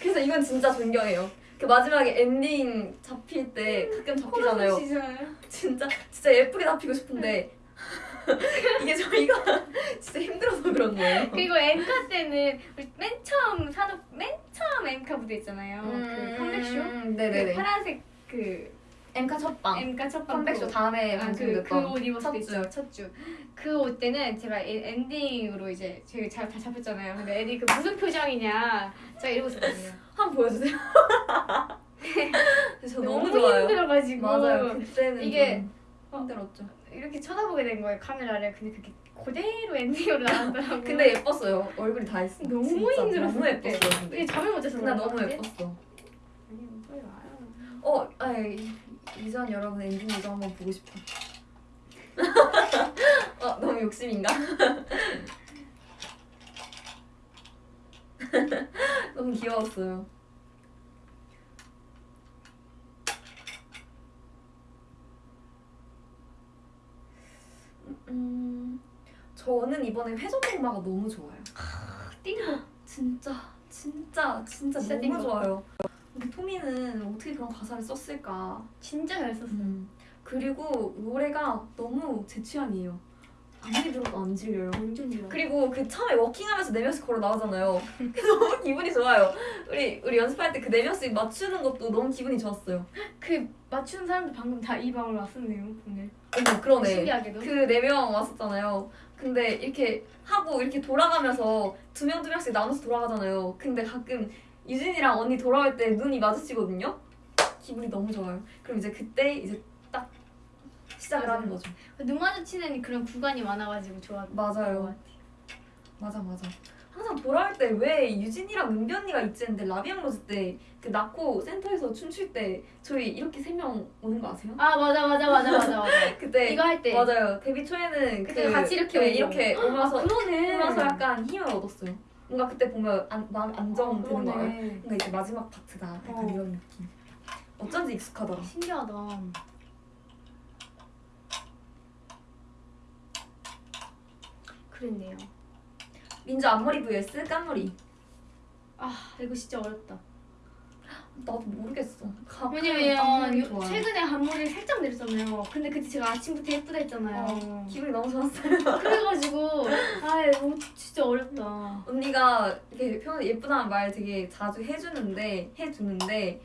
그래서 이건 진짜 존경해요. 그 마지막에 엔딩 잡힐 때 가끔 잡히잖아요. 진짜 진짜 예쁘게 잡히고 싶은데 이게 저희가 진짜 힘들어서 그런 거예요. 그리고 엠카 때는 우리 맨 처음 산업 맨 처음 엠카 무대 있잖아요. 그 컴백쇼. 음, 그 네네네. 파란색 그 엠카 첫방. 엠카 첫방 컴백쇼 다음에 방송됐던 그옷 입었을 첫때 주. 있죠 첫 주. 그 옷 때는 제가 에- 엔딩으로 이제 저희 잘다 잡혔잖아요. 근데 애들이 그 무슨 표정이냐 제가 이러고 있었거든요. 한번 보여주세요. 저 너무, 너무 좋아요. 힘들어가지고 맞아요. 그때는 이게 좀 힘들었죠. 이렇게 쳐다보게 된 거예요 카메라를. 근데 그게 그대로 엔딩으로 나왔더라고요. 근데 예뻤어요. 얼굴이 다 했어. 너무 힘들었어, 너무 그때. 예뻤어요. 근데 잠을 못 자서 나 너무? 예뻤어. 아니 뭐 빨리 와요. 어, 아이 이전 여러분 엔딩 이거 한번 보고 싶어. 어, 너무 욕심인가? 너무 귀여웠어요. 음, 저는 이번에 회전 목마가 너무 좋아요. 띵고 진짜 진짜 진짜 진짜 너무 띵거. 좋아요. 토미는 어떻게 그런 가사를 썼을까? 진짜 잘 썼어. 음. 그리고 노래가 너무 제 취향이에요. 아무리 들어도 안 질려요. 완전 좋아. 그리고 그 처음에 워킹하면서 네 명씩 걸어 나오잖아요. 그래서 너무 기분이 좋아요. 우리 우리 연습할 때 그 네 명씩 맞추는 것도 너무 기분이 좋았어요. 그 맞추는 사람들 방금 다 이 방으로 왔었네요 오늘. 어머 그러네. 신기하게도. 그 네 명 왔었잖아요. 근데 이렇게 하고 이렇게 돌아가면서 두 명 두 명씩 나눠서 돌아가잖아요. 근데 가끔 유진이랑 언니 돌아올 때 눈이 마주치거든요. 기분이 너무 좋아요. 그럼 이제 그때 이제 딱 시작을 맞아요. 하는 거죠. 눈 마주치는 그런 구간이 많아가지고 좋아. 맞아요. 맞아 맞아. 항상 돌아올 때 왜 유진이랑 은비 언니가 있지 했는데 라비앙 로즈 때그 낳고 센터에서 춤출 때 저희 이렇게 세 명 오는 거 아세요? 아 맞아 맞아 맞아 맞아 맞아. 그때 이거 할 때. 맞아요. 데뷔 초에는 그때 같이 이렇게 네. 이렇게 오면서 아 그러네. 오면서 약간 힘을 얻었어요. 뭔가 그때 보면 안, 마음 안정 되는 거 알아요? 뭔가 이제 마지막 파트다 약간 어. 이런 느낌. 어쩐지 익숙하더라. 신기하다. 그랬네요. 민주 앞머리 vs 깐머리. 아 이거 진짜 어렵다. 나도 모르겠어. 왜냐면 앞머리 요-. 최근에 앞머리를 살짝 내렸잖아요. 근데 그때 제가 아침부터 예쁘다 했잖아요. 어, 기분이 너무 좋았어요. 그래가지고 아 진짜 어렵다. 언니가 이렇게 평소에 예쁘다는 말 되게 자주 해주는데 해주는데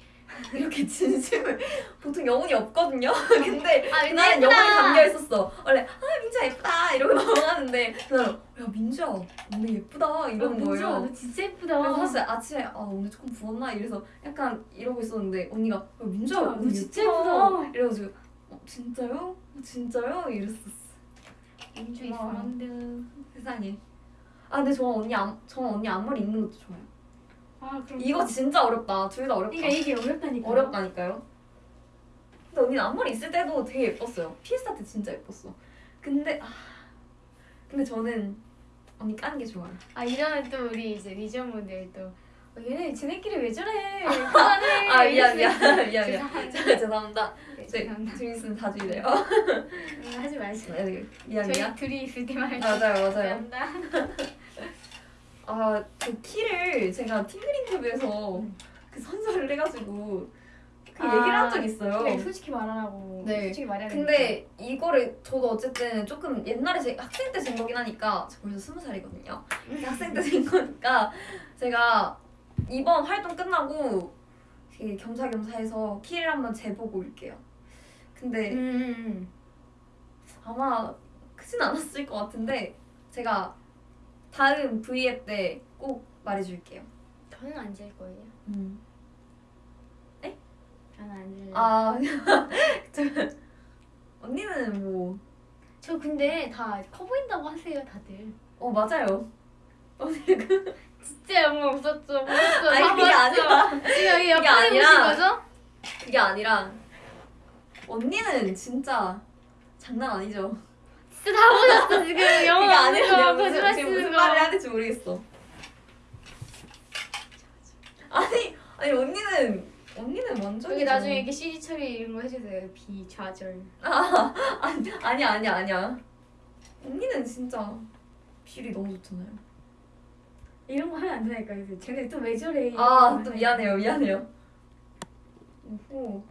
이렇게 진심을 보통 영혼이 없거든요. 근데 아 나는 영혼이 담겨 있었어. 원래 아 민주야 예쁘다 이러고 넘어가는데 그날 야 민주야 오늘 예쁘다 이러는 거예요. 너 진짜 예쁘다. 그래서 사실 아침에 아 오늘 조금 부었나 이래서 약간 이러고 있었는데 언니가 야, 민주야 너 오늘 진짜 예쁘다. 이래가지고 어, 진짜요? 어, 진짜요? 이랬었어. 민주. 이스만드. 세상에. 아 근데 저 언니 앞, 저 언니 앞머리 있는 것도 좋아요. 아 이거 진짜 어렵다. 둘 다 어렵다. 그러니까 이게 어렵다니까. 어렵다니까요. 근데 언니는 앞머리 있을 때도 되게 예뻤어요. 피스타 때 진짜 예뻤어. 근데 아 근데 저는 언니 까는 게 좋아요. 아 이러면 또 우리 이제 리저분들 또 어, 얘네 쟤네끼리 왜 저래? 그만해. 아 미안 미안 미안 미안 죄송합니다. 죄송합니다 네. 재밌으면 자주 이래요 음, 하지 마시고. 네, 미안 저희 미안 둘이 있을 때만. 맞아요 맞아요. 아 그 키를 제가 팀글 인터뷰에서 음. 그 선서를 해가지고 그 아, 얘기를 한 적이 있어요 그래 솔직히 말하라고. 네. 솔직히 말해야 근데 이거를 저도 어쨌든 조금 옛날에 제 학생 때된 거긴 하니까 저 벌써 스무 살이거든요. 학생 때된 거니까 제가 이번 활동 끝나고 되게 겸사겸사해서 키를 한번 재보고 올게요. 근데 음, 음, 음. 아마 크진 않았을 것 같은데 제가 다음 V앱 때 꼭 말해줄게요. 저는 안 질 거예요. 음. 저는 안 질래요. 아, 저, 언니는 뭐, 저 근데 다 커 보인다고 하세요 다들. 어 맞아요. 언니 그 진짜 영혼 없었죠. 없었죠. 아니 다 그게. 아니라 지금 여기 옆에 보신 거죠? 그게 아니라 언니는 진짜 장난 아니죠. 진짜 다 보셨어 지금 내가 거 무슨, 거짓말 지금 쓰는 무슨 거. 말을 될지 모르겠어. 아니 아니 언니는 언니는 완전 여기 나중에 이렇게 CG 처리 이런 거 해주세요. 비좌절. 아 아니 아니야 아니야 아니야. 언니는 진짜 비율이 너무 좋잖아요. 이런 거 하면 안 되니까 그래서 쟤네 또 왜 저래? 아 또 미안해요 미안해요. 오호.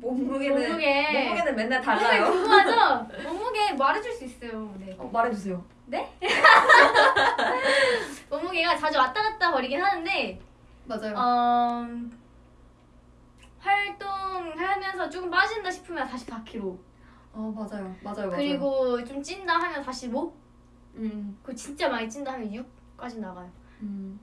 몸무게는 몸무게. 몸무게는 맨날 몸무게 달라요. 궁금하죠? 몸무게 말해줄 수 있어요. 네. 어, 말해주세요. 몸무게가 자주 왔다 갔다 거리긴 하는데 맞아요. 어, 활동하면서 조금 빠진다 싶으면 44kg. 어 맞아요 맞아요 맞아요. 그리고 좀 찐다 하면 45? 음 그리고 진짜 많이 찐다 하면 6까지 나가요. 음.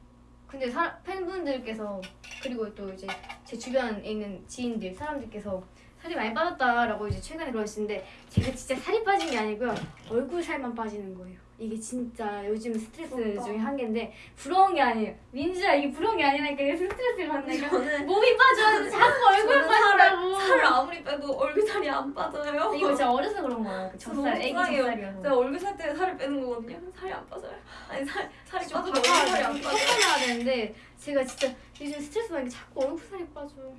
근데 사, 팬분들께서 그리고 또 이제 제 주변에 있는 지인들 사람들께서 살이 많이 빠졌다라고 이제 최근에 그러시는데 제가 진짜 살이 빠진 게 아니고요. 얼굴 살만 빠지는 거예요 이게 진짜 요즘 스트레스 부럽다. 중에 한 개인데 부러운 게 아니에요 민주야 이게 부러운 게 아니라니까 스트레스를 받는 거 저는 몸이 빠져 자꾸 얼굴 빠진다고 살을, 살을 아무리 빼도 얼굴 살이 안 빠져요. 이거 제가 어려서 그런 거예요 그 젖살 애기. 젖살이어서 제가 얼굴 살 때문에 살을 빼는 거거든요. 살이 안 빠져요. 아니 살 살이 좀 빠져도 얼굴 살이 안 꺾어 빠져. 놔야 되는데 제가 진짜 요즘 스트레스 받는 게 자꾸 얼굴 살이 빠져요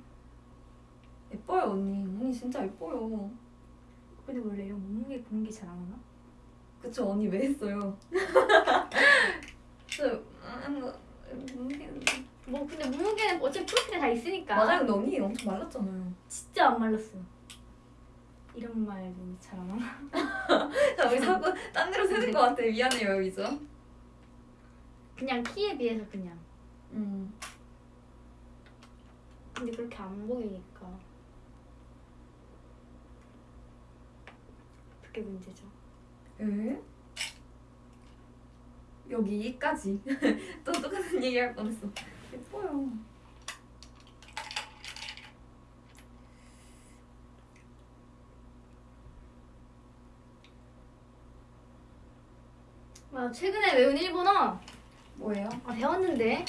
예뻐요 언니. 언니 진짜 예뻐요. 근데 원래 이런 몸무게 보는 게 잘 안 오나? 그쵸 언니 왜 했어요? 저 음, 뭐, 몸무게는 뭐 근데 몸무게는 어차피 프로틴이 다 있으니까 맞아요. 근데 언니 엄청 말랐잖아요. 진짜 안 말랐어 이런 말도 잘안 하나? 자 우리 자꾸 딴 데로 새는 것 같아. 미안해요 여기서. 그냥 키에 비해서 그냥 음. 근데 그렇게 안 보이니까 그게 문제죠 에? 여기까지 또 똑같은 얘기 할 뻔했어 예뻐요 아 최근에 외운 일본어 뭐예요? 아 배웠는데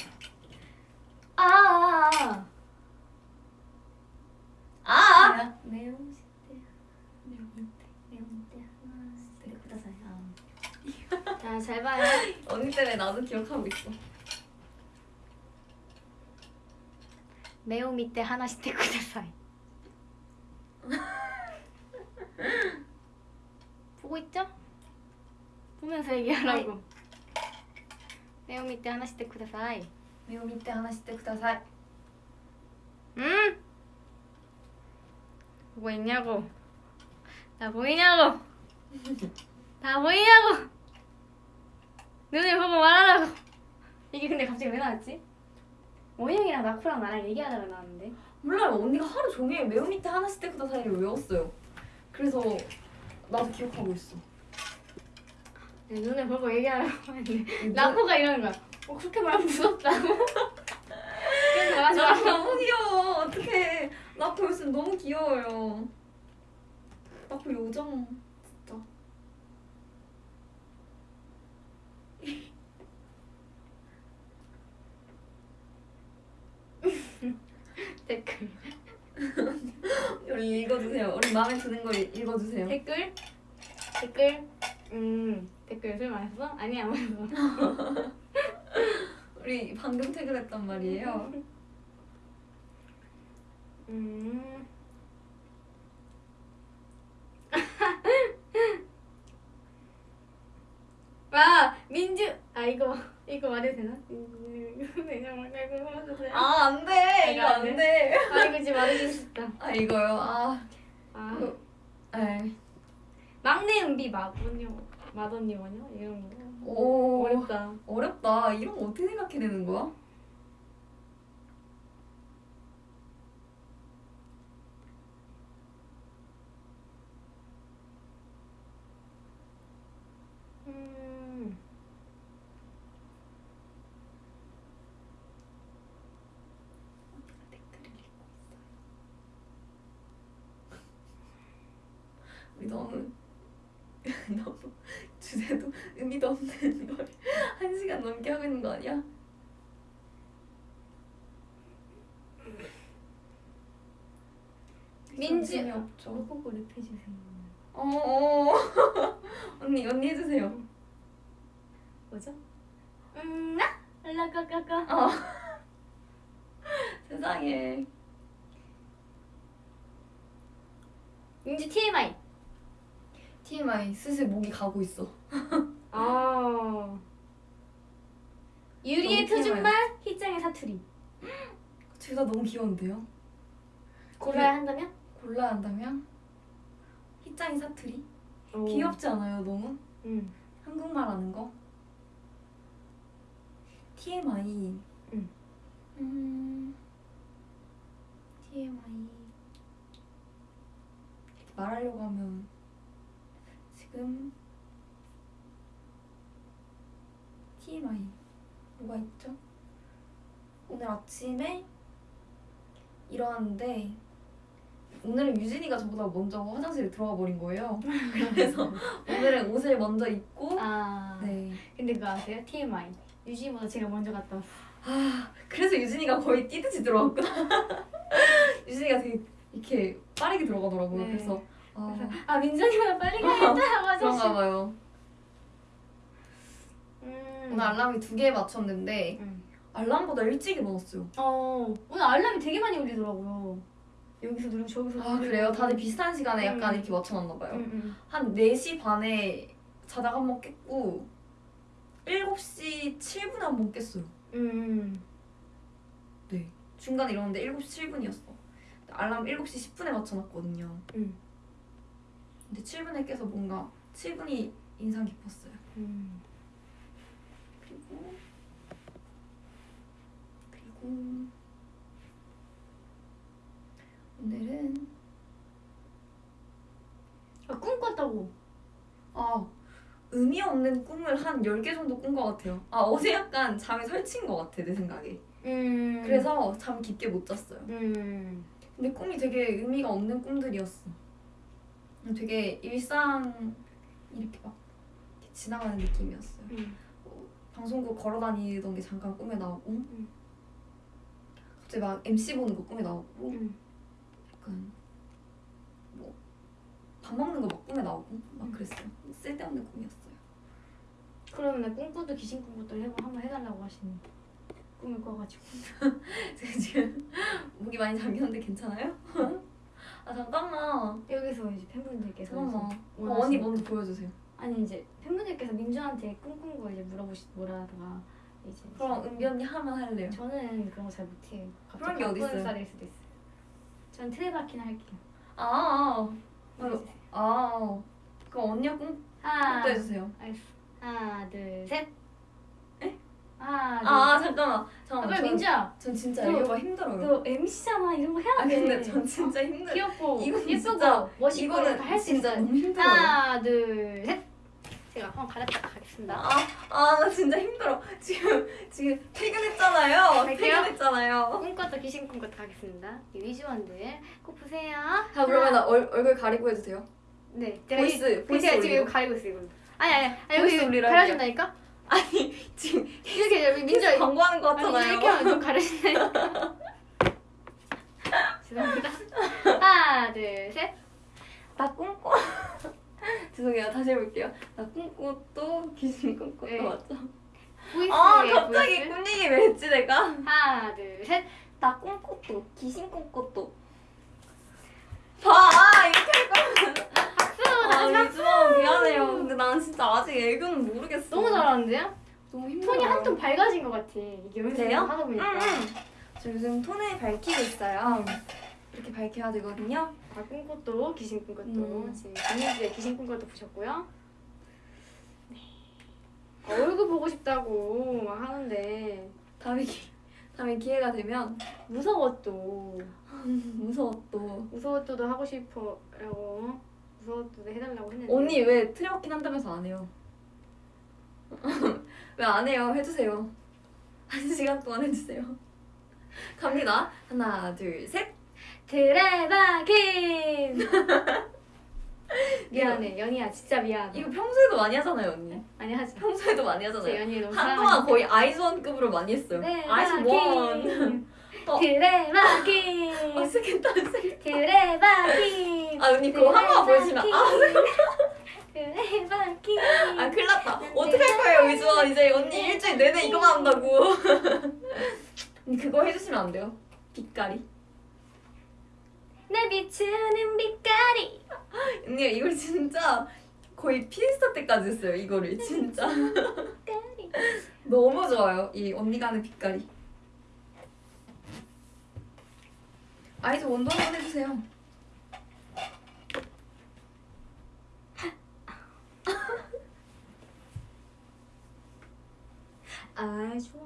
아, 아, 아. 아! 뭐야? 매운 시대 매운 때 매운 때 하나 네, 구다사이 자잘 봐요 언니 때문에 나도 기억하고 있어. 매우 밑에 하나씩 테 구다사이 보고 있죠? 보면서 얘기하라고. 매우 밑에 하나씩 테 구다사이 매우 밑에 하나 씩때 구다사이 응? 보고 있냐고. 나 보이냐고. 나 보이냐고 눈을 보고 말하라고. 이게 근데 갑자기 왜 나왔지? 원영이랑 나쿠랑 나랑 얘기하다가 나왔는데. 몰라요. 언니가 하루 종일 매우 밑에 하나 씩때 구다사이를 외웠어요. 그래서 나도 기억하고 있어. 내 눈을 보고 얘기하라고 했는데. 나 나쿠가 이러는 거야. 어 그렇게 말하면 무섭다고? 그래서 마 너무 귀여워. 어떡해. 나코 요즘 너무 귀여워요. 나코 요정 진짜 댓글. 우리 읽어주세요. 우리 마음에 드는 걸 읽어주세요. 댓글? 댓글? 음 댓글 술 마셨어? 아니 안 마셨어. 우리 방금 퇴근했단 말이에요. 음. 아 민주 아 이거 이거 말해도 되나? 말고 하면 돼. 아, 안 돼. 이거 안 돼. 아 이거 지금 말해주고 싶다. 아, 이거요. 아, 아 이거- 에이. 막내 은비 마언니 마언니 원요 이런 거. 오. 어렵다. 어렵다. 이런 거 어떻게 생각해내는 거야? 음. 댓글을 읽고 있어요. 우리 너무 너무 주제도 의미도 없는 걸 한 시간 넘게 하고 있는 거 아니야? 민지- 재미없죠. 보고 랩해 주세요. 어, 어. 언니 언니 해주세요. 뭐죠? 음, 나? 라까까까. 어. 세상에. 민지 TMI. TMI 슬슬 목이 가고 있어. 아. 유리의 표준말, 희짱의 사투리. 둘 다 너무 귀여운데요? 골라야 한다면? 골라야 한다면 희짱이 사투리? 오. 귀엽지 않아요 너무? 응. 한국말 하는 거? TMI. 응. 음. TMI. 말하려고 하면 지금 TMI 뭐가 있죠? 오늘 아침에 일어났는데 오늘은 유진이가 저보다 먼저 화장실에 들어가 버린 거예요. 그래서 오늘은 옷을 먼저 입고 아. 네. 근데 그거 아세요? TMI. 유진보다 제가 먼저 갔다 왔어. 아 그래서 유진이가 거의 뛰듯이 들어갔구나. 유진이가 되게 이렇게 빠르게 들어가더라고요. 네. 그래서 아, 아, 민정이보다 빨리 가야겠다. 맞아. 그런가 봐요. 음. 오늘 알람이 두 개 맞췄는데 음. 알람보다 일찍 일어났어요. 어, 오늘 알람이 되게 많이 울리더라고요. 여기서 누르고 저기서 아 누르고. 그래요? 다들 비슷한 시간에 약간 음. 이렇게 맞춰놨나 봐요. 응, 응. 한 4시 반에 자다가 한 번 깼고 7시 7분에 한 번 깼어요. 음. 네. 중간에 일어났는데 7시 7분이었어. 알람 7시 10분에 맞춰놨거든요. 음. 근데 7분에 깨서 뭔가 7분이 인상 깊었어요. 음. 그리고 그리고 오늘은 아, 꿈 꿨다고. 아 의미 없는 꿈을 한 10개 정도 꾼 것 같아요. 아 어제 약간 잠이 설친 것 같아 내 생각에. 음. 그래서 잠 깊게 못 잤어요. 음. 근데 꿈이 되게 의미가 없는 꿈들이었어. 그냥 되게 일상 이렇게 막 이렇게 지나가는 느낌이었어요. 음. 방송국 걸어 다니던 게 잠깐 꿈에 나오고 갑자기 막 MC 보는 거 꿈에 나오고 음. 약간 뭐 밥 먹는 거 막 꿈에 나오고 막 그랬어요. 쓸데없는 꿈이었어요. 그러면 꿈꾸도 귀신 꿈꾸도 해보 한번 해달라고 하시는 꿈을 꿔가지고. 제가 지금 목이 많이 잠겼는데 괜찮아요? 아 잠깐만. 여기서 이제 팬분들께서 잠깐만. 어, 언니 먼저 보여주세요. 아니 이제 팬분들께서 민주한테 꿈꾼 거 이제 물어보시 뭐라다가 이제 그럼 은비 언니 하면 할래요. 저는 그런 거 잘 못해요. 그런 게 어디 있어요? 살일 수도 있어요. 전 트레바키나 할게요. 아, 아, 보여주세요. 아. 그럼 언니가 꿈 하나, 또 해주세요. 하나, 둘, 셋. 에? 하나, 둘. 아 잠깐만. 아, 잠깐만. 빨리 전- 민주야. 전 진짜 너- 이거가 힘들어요. 너 MC잖아. 이런 거 해야 아 돼. 근데 전 진짜 힘들어. 귀엽고 이건 예쁘고 진짜- 멋있고 이거는 할수 진짜 있어요. 너무 힘들어요. 하나, 둘, 셋. 제가 한번 가렸다 가겠습니다. 아, 아, 나 진짜 힘들어. 지금, 지금 퇴근했잖아요. 갈게요. 퇴근했잖아요. 꿈꿨다 귀신 꿈꿨다 가겠습니다. 이 위즈원들 꼭 보세요. 자, 그러면 나 얼, 얼굴 가리고 해주세요. 네. 보이스, 이- 보이스 지금. 이거 가리고 있어요. 이거. 아니 아니 아니 여기 올리라 가려진다니까? 아니, 지금 이렇게 여기 민주 광고하는 거 아니 같잖아요. 이렇게 하면 좀 가려진다니까. 죄송합니다. 하나 둘 셋. 나 꿈꿔. 죄송해요. 다시 해볼게요. 나 꿈꿔도 귀신 꿈꿔도 네. 맞죠? 보이스 아, 예, 갑자기. 꿈 얘기 왜 뭐지 내가? 하나 둘 셋. 나 꿈꿨도 귀신 꿈꿨도. 봐 이렇게 할 거면. 미안해요. 근데 난 진짜 아직 애교는 모르겠어. 너무 잘하는데요? 너무 힘들어. 톤이 한 톤 밝아진 것 같아. 이게 연습을 그래요? 하다 보니까. 응. 저 요즘 톤을 밝히고 있어요. 이렇게 밝혀야 되거든요. 아, 꿈꽃도 귀신 꿈꽃도 음. 지금 김민주의 귀신 꿈꽃도 보셨고요. 네. 아, 얼굴 보고 싶다고 막 하는데 다음에 기, 다음에 기회가 되면 무서워 또 무서워 또. 무서워 또도 하고 싶어라고 또도 해달라고 했는데 언니 왜 트레워킹 한다면서 안 해요? 왜 안 해요? 해주세요. 한 시간 동안 해주세요. 갑니다. 하나, 둘, 셋. 드레바킨 미안해 연희야 진짜 미안해 이거 평소에도 많이 하잖아요, 언니. 아니 하지 마 평소에도 많이 하잖아요. 연희 너무 한동안 거의 아이즈원급으로 많이 했어요. 아이즈원. 어. 드레바킨 어색했다, 어색했다. 드레바킨 아, 언니 그거 한 번만 보여주면 아, 드레바킨 아 큰일 났다. 어떡할 거예요, 위주원. 이제 언니 일주일 내내 이거만 한다고. 언니 그거 해주시면 안 돼요? 빛깔이. 내 비추는 빛깔이 언니 이걸 진짜 거의 피스타 때까지 했어요, 이거를. 진짜. 너무 좋아요, 이 언니가 하는 빛깔이. 아이즈 원도 한번 해주세요. 아 좋아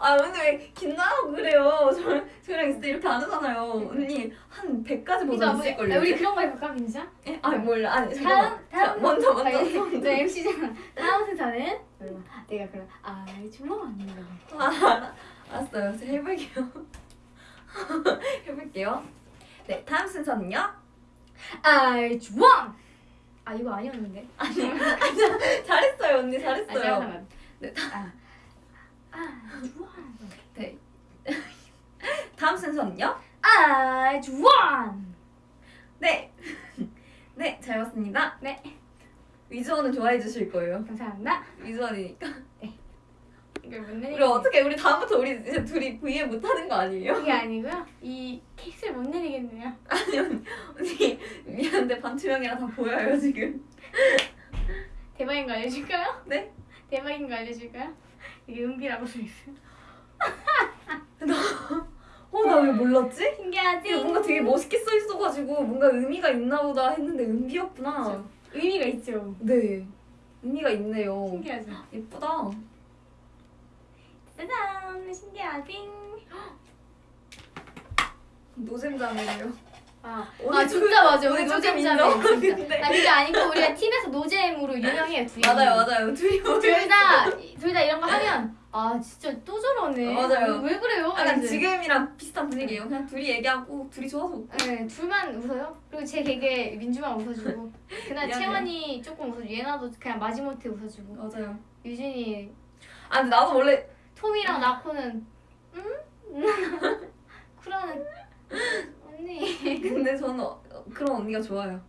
아 언니 왜 긴장하고 그래요? 저, 저랑 진짜 이렇게 안 하잖아요. 언니 한 100가지 이거 버전 우리, 있을걸요? 우리 그런 거 해볼까 민지야? 예? 아 몰라. 아니 다음 잠깐만. 다음 먼저 먼저. 아니, 먼저. 너 MC잖아 다음 순서는 내가 그럼 아 좋아 아, 알았어요. 제가 해볼게요. 해볼게요. 네, 다음 순서는요. 아 좋아 아 이거 아니었는데 잘했어요, 언니 아 잘했어요. 잠깐만 네, 아, 아 좋아 네. 다음 순서는요. 아 좋아 네. 네, 잘 봤습니다. 네 위즈원은 좋아해 주실 거예요. 감사합니다 위즈원이니까. 우리 어떻게 우리 다음부터 우리 이제 둘이 V앱 못 하는 거 아니에요? 그게 아니고요 이 케이스를 못 내리겠네요 아니 언니, 미안한데 반투명이라 다 보여요 지금. 대박인 거 알려줄까요? 네? 대박인 거 알려줄까요? 이게 은비라고 써있어요 어나 왜 몰랐지? 신기하지? 뭔가 되게 멋있게 써 있어가지고 뭔가 의미가 있나 보다 했는데 은비였구나. 의미가 있죠 네. 의미가 있네요. 신기하죠? 예쁘다. 짜잔 신기하지? 노잼장이에요. 아, 아 진짜 맞아 오늘 우리. 진짜 근데- 아 그게 아니고 우리가 팀에서 노잼으로 유명해요 둘이 맞아요 맞아요. 둘이 둘다 둘 다 이런 거 하면 아 진짜 또 저러네 맞아요. 왜 그래요? 약간. 지금이랑 비슷한 분위기예요. 그냥 둘이 얘기하고 둘이 좋아서 네, 둘만 웃어요. 그리고 제 개그에 민주만 웃어주고 그날. 채원이 조금 웃어주고 얘나도 그냥 마지못해 웃어주고 맞아요. 유진이 아 근데 나도 원래 톰이랑 나코는 응? 쿨하는 언니 근데 저는 어, 그런 언니가 좋아요.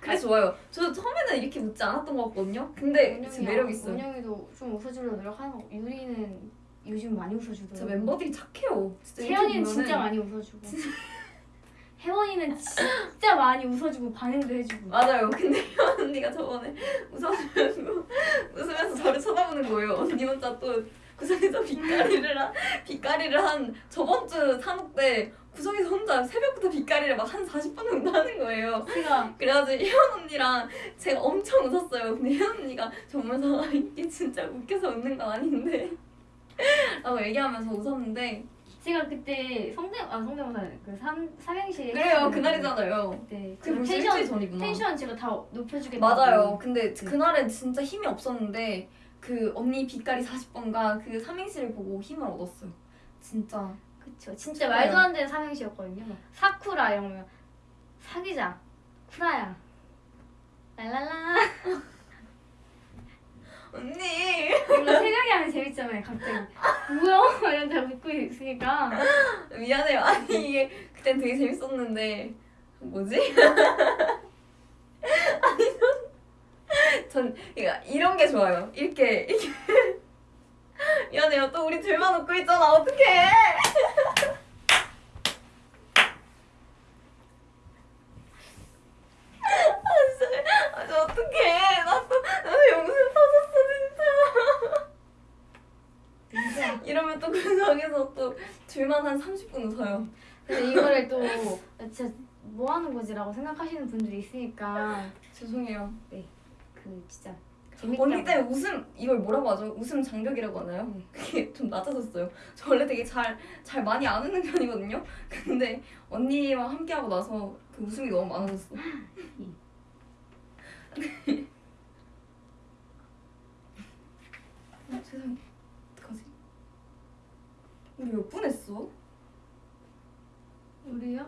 그게 좋아요. 저 처음에는 이렇게 웃지 않았던 것 같거든요. 근데 진짜 매력 있어요. 원영이도 좀 웃어주려고 노력하는 거 유리는 요즘 많이 웃어주더라고 진짜 멤버들이 착해요. 채연이는 진짜 많이 웃어주고 혜원이는 진짜 많이 웃어주고 반응도 해주고 맞아요. 근데 현 언니가 저번에 웃어주면서 웃으면서 저를 쳐다보는 거예요. 언니 혼자 또 구석에서 빛깔이를 한 빛깔이를 한 저번 주 산업 때 구석에서 혼자 새벽부터 빛깔이를 막 한 40분 정도 하는 거예요. 제가 그래가지고 혜원 언니랑 제가 엄청 웃었어요. 근데 혜원 언니가 저 보면서 이게 진짜 웃겨서 웃는 건 아닌데 라고 얘기하면서 웃었는데 제가 그때 성대 아 성대모사 그 삼, 삼행시 그래요 그날이잖아요. 그 텐션 전이구나. 텐션 제가 다 높여주겠다고 맞아요. 근데 네. 그날은 진짜 힘이 없었는데 그 언니 빛깔이 40번가 그 삼행시를 보고 힘을 얻었어요. 진짜. 그쵸 진짜 좋아요. 말도 안 되는 삼행시였거든요 막 사쿠라 이런 거면 사귀자 쿠라야 랄랄라 언니 이거 새벽에 하면 재밌잖아요 갑자기 뭐야? 이런 다 웃고 있으니까 미안해요. 아니 이게 그땐 되게 재밌었는데 뭐지? 아니 전, 전 그러니까 이런 게 좋아요. 이렇게 이렇게 미안해요. 또 우리 둘만 웃고 있잖아. 어떡해. 아, 진짜. 아, 저 어떡해. 나도, 나도 영상 터졌어, 진짜. 진짜. 이러면 또 구석에서 또 둘만 한 30분 웃어요. 근데 이거를 또 진짜 뭐 하는 거지라고 생각하시는 분들이 있으니까 죄송해요. 그 진짜 재밌게 언니 때문에 웃음 이걸 뭐라고 하죠? 웃음 장벽이라고 하나요? 네. 그게 좀 낮아졌어요. 저 원래 되게 잘 잘 많이 안 웃는 편이거든요. 근데 언니와 함께 하고 나서 그 웃음이 너무 많아졌어. 어, 세상에 어떡하지? 우리 몇 분 했어? 우리요?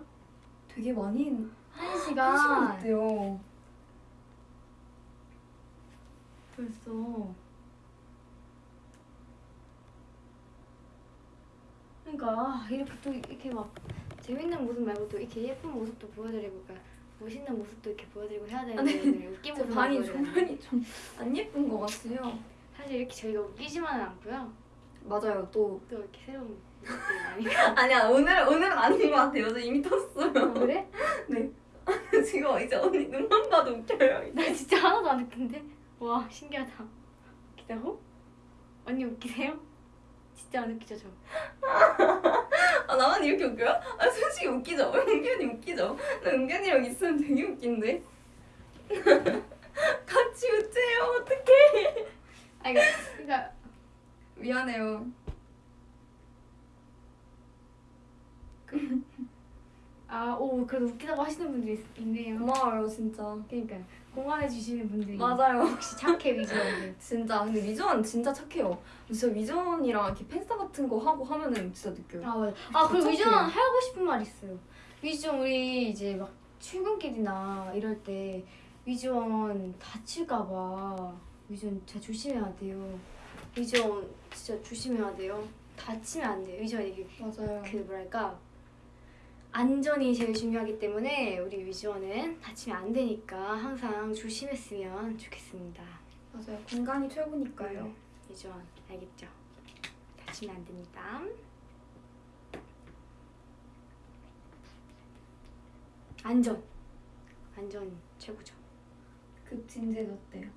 되게 많이 했- 한한 시간 시간 했대요. 벌써 그러니까 아, 이렇게 또 이렇게 막 재밌는 모습 말고 또 이렇게 예쁜 모습도 보여드리고 그러니까 멋있는 모습도 이렇게 보여드리고 해야 되는데 오늘 웃긴 제 모습 반이 조명이 좀 안 예쁜 것 같아요. 사실 이렇게 저희가 웃기지만은 않고요 맞아요. 또 또 이렇게 새로운 아니야 오늘 오늘은 아닌 것 같아요. 저 이미 텄어요. 아, 그래? 지금 이제 언니 눈만 봐도 웃겨요. 나 진짜 하나도 안 웃긴데? 와 신기하다 웃기다고? 언니 웃기세요? 진짜 안 웃기죠 저? 아 나만 이렇게 웃겨요? 아 솔직히 웃기죠. 은견이 웃기죠. 나 은견이랑 있으면 되게 웃긴데. 같이 웃재요. 어떡해. 아 그러니까, 그러니까 미안해요. 아오 그래도 웃기다고 하시는 분들이 있, 있네요 고마워요 진짜. 그러니까 공감해 주시는 분들이 맞아요. 역시 착해 위주원들 진짜 근데 위전 진짜 착해요. 진짜 위전이랑 이렇게 팬싸 같은 거 하고 하면은 진짜 느껴요. 아 맞아 아 그리고. 위주원 하고 싶은 말 있어요 위주원 우리 이제 막 출근길이나 이럴 때 위주원 다칠까봐 위주원 진짜 조심해야 돼요 위주원 진짜 조심해야 돼요 다치면 안 돼요 위주원 이게 맞아요. 그 뭐랄까 안전이 제일 중요하기 때문에 우리 위주원은 다치면 안 되니까 항상 조심했으면 좋겠습니다. 맞아요. 건강이 최고니까요. 위주원 알겠죠? 다치면 안 됩니다. 안전 안전 최고죠. 급진제 어때요?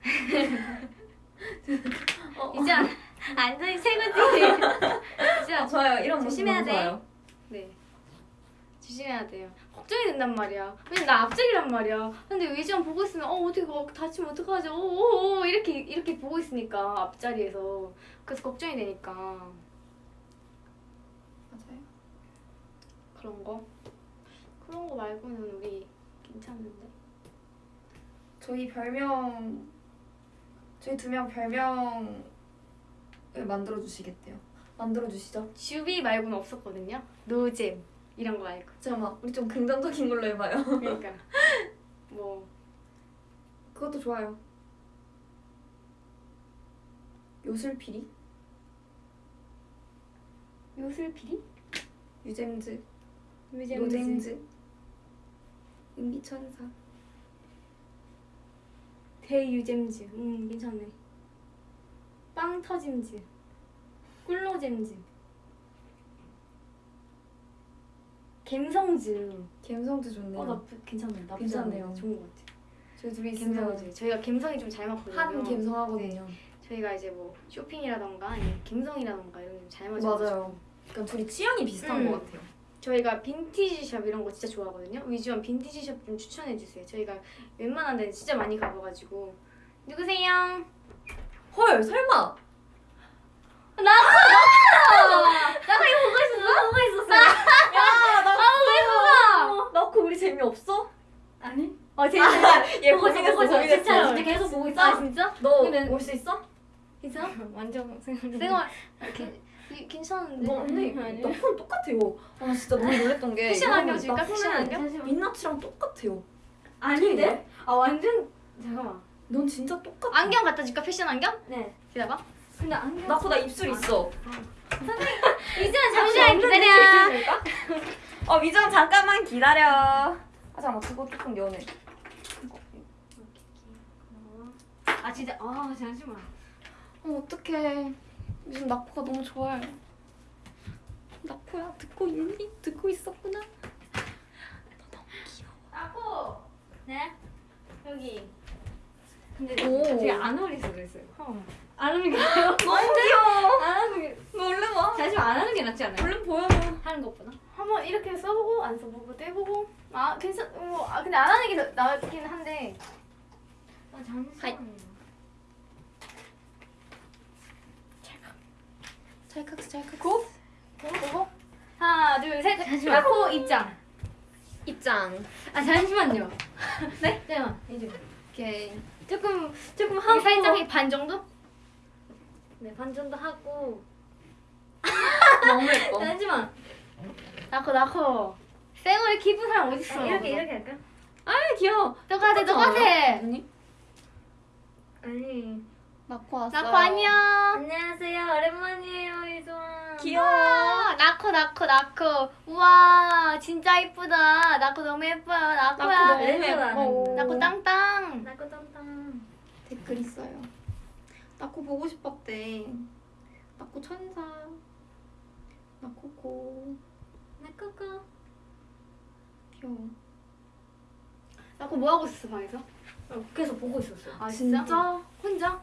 어, 이제 안- 안전이 최고지. 이제 아, 좋아요. 이런 모습 조심해야 돼. 좋아요. 네. 조심해야 돼요. 걱정이 된단 말이야. 왜냐면 나 앞쪽이란 말이야. 근데 위지원 보고 있으면 어 어떻게 어, 다치면 어떡하지? 오오오 이렇게 이렇게 보고 있으니까 앞자리에서 그래서 걱정이 되니까 맞아요. 그런 거 그런 거 말고는 우리 괜찮은데. 저희 별명 저희 두 명 별명을 만들어 주시겠대요. 만들어 주시죠. 주비 말고는 없었거든요. 노잼 이런 거 말고. 막 우리 좀 긍정적인 걸로 해봐요. 그러니까 뭐 그것도 좋아요. 요술피리, 요술피리? 유잼즈, 요잼즈. 노잼즈, 은비천사. 대유잼즈. 음 괜찮네. 빵 터짐즈. 꿀로잼즈. 갬성즈. 감성도 좋네요. 어 나쁘 괜찮네. 나쁘지 괜찮네요. 않네. 좋은 것 같아. 저희 둘이 갬성즈. 저희가 갬성이 좀 잘 맞거든요. 한 감성하거든요. 저희가 이제 뭐 쇼핑이라던가 아니면 갬성이라던가 이런 게 잘 맞아요. 맞아요. 그러니까 둘이 취향이 비슷한 음. 것 같아요. 저희가 빈티지 샵 이런 거 진짜 좋아하거든요. 위주한 빈티지 샵 좀 추천해 주세요. 저희가 웬만한 데는 진짜 많이 가봐가지고. 누구세요? 헐, 설마. 나 나! 나 이거 보고 있었어. 보고 있었어. 야, 나 아, 왜 보고? 나 그거 우리 재미없어? 아니. 어 재밌어. 얘 보고 있어, 보고 있어. 진짜. 진짜 계속 보고 있어. 아, 아, 진짜? 너 올 수 있어? 진짜? 완전 생각. 괜찮은데. 너 근데. 나폰 똑같아요. 아 진짜 너무 놀랬던 게 패션 이거는 안경 줄까? 나 패션 폰은 안경? 민낯이랑 똑같아요. 아닌데? 아 완전 잠깐만. 넌 진짜 똑같아. 안경 갖다 줄까? 패션 안경? 네. 기다봐. 근데 안경 나 그거 나 입술 있어. 이제는 잠시만 기다려. 어 미정 잠깐만 기다려. 아 잠깐만 그거 조금 연해. 아 진짜 아 잠시만. 어 어떡해. 요즘 나코가 너무 좋아요. 나코야 듣고 있니? 듣고 있었구나. 아고 네 여기 근데 오. 되게 안 어울려서 그랬어요 어. 안 하는 게 나아요 너무 귀여워. 안 하는 게 너 얼른 와. 잠시만 안 하는 게 낫지 않아요? 얼른 보여줘. 하는 것보다 한번 이렇게 써보고 안 써보고 떼보고 아 괜찮 뭐 아, 근데 안 하는 게더 나았긴 한데 아 하이. 잠시만 찰칵 찰칵. 고 보고 보고 하나 둘 셋 잠시만. 코 입장 입장. 아 잠시만요 네 잠깐만 이제 오케이. 조금 조금 하고 살짝 반 정도 네반 정도 하고 너무 예뻐. 잠시만 나코 나코 쌩얼 기분 사람 어디 있어 이렇게 이렇게 할까? 아 귀여워. 똑같아 똑같아 아니 아니. 나코 왔어. 나코 안녕 안녕하세요. 오랜만이에요, 이소아. 귀여워. 우와, 나코 나코 나코 우와 진짜 이쁘다 나코 너무 예뻐요 나코야 나코 너무 예뻐. 나코 땅땅 나고 땅땅. 댓글 있어요. 나코 보고 싶었대. 나코 천사. 나코코. 나코코. 귀여워. 나코 뭐 하고 있었어 방에서? 계속 보고 있었어요. 아 진짜? 혼자?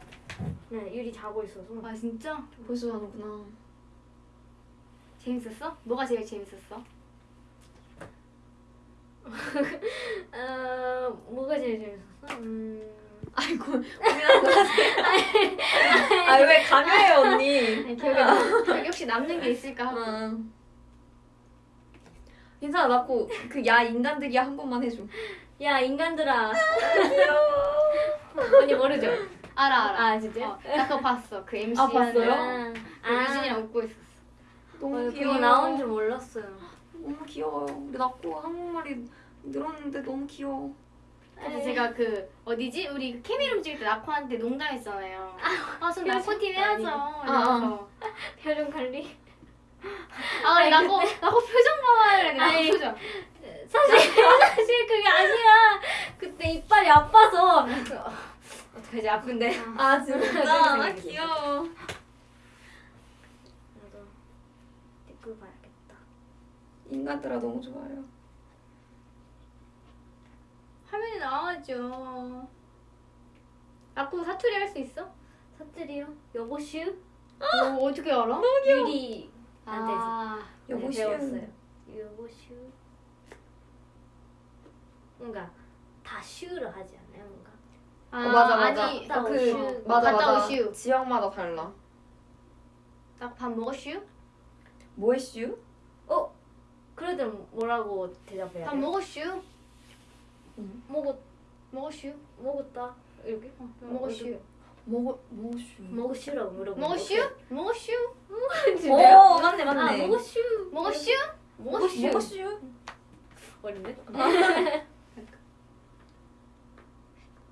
네, 유리 자고 있어서. 아 진짜? 벌써 자는구나. 재밌었어? 뭐가 제일 재밌었어? 어, 뭐가 제일 재밌었어? 음. 아이고 거 같아. 아왜 강요해 언니? 아니, 기억에 남, 기억에 혹시 남는 게 있을까 하고 응. 괜찮아 나코 그야 인간들이야 한 번만 해줘. 야, 인간들아. 언니 모르죠? 알아 알아 아, 진짜? 어, 나 그거 봤어 그 MC 아, 봤어요? 거. 그 유진이랑 웃고 있었어 너무 어, 귀여워. 나온 줄 몰랐어요. 너무 귀여워요. 우리 나코 한국말이 늘었는데 너무 귀여워. 그래서 제가 그 어디지? 우리 그 케미룸 찍을 때 나코한테 농담했잖아요 아저 나코 팀 해야죠 이러면서 표정 관리. 아 우리 나코 나코 표정 이랬는데 아니. 나코 표정 사실, 사실 그게 아니라, 그때 이빨이 아파서. 어떡하지 아픈데 아 진짜 아, 귀여워. 나도 댓글 봐야겠다. 인간들아 너무 좋아요. 화면에 나와죠 나코 사투리 할 수 있어? 사투리요? 여보슈? 너 어떻게 알아? 유리. 아 여보슈. 네, 배웠어요. 여보슈. 뭔가 다 슈를 하지 않아요, 뭔가? 아, 어, 맞아 맞아. 아니 갔다 그 오슈. 맞아 갔다 맞아. 오슈. 지역마다 달라. 나코 밥 먹었슈? 뭐했슈? 어? 그래도 뭐라고 대답해야 밥 돼? 먹었슈? 응. 먹었, 먹었슈? 먹었다. 이렇게? 어, 먹었슈? 먹어 먹었슈. 먹었슈라고 물어보는 먹었슈? 먹었슈? 오 맞네 아, 맞네. 먹었슈. 먹었슈? 먹었슈. 먹었슈. 어린데?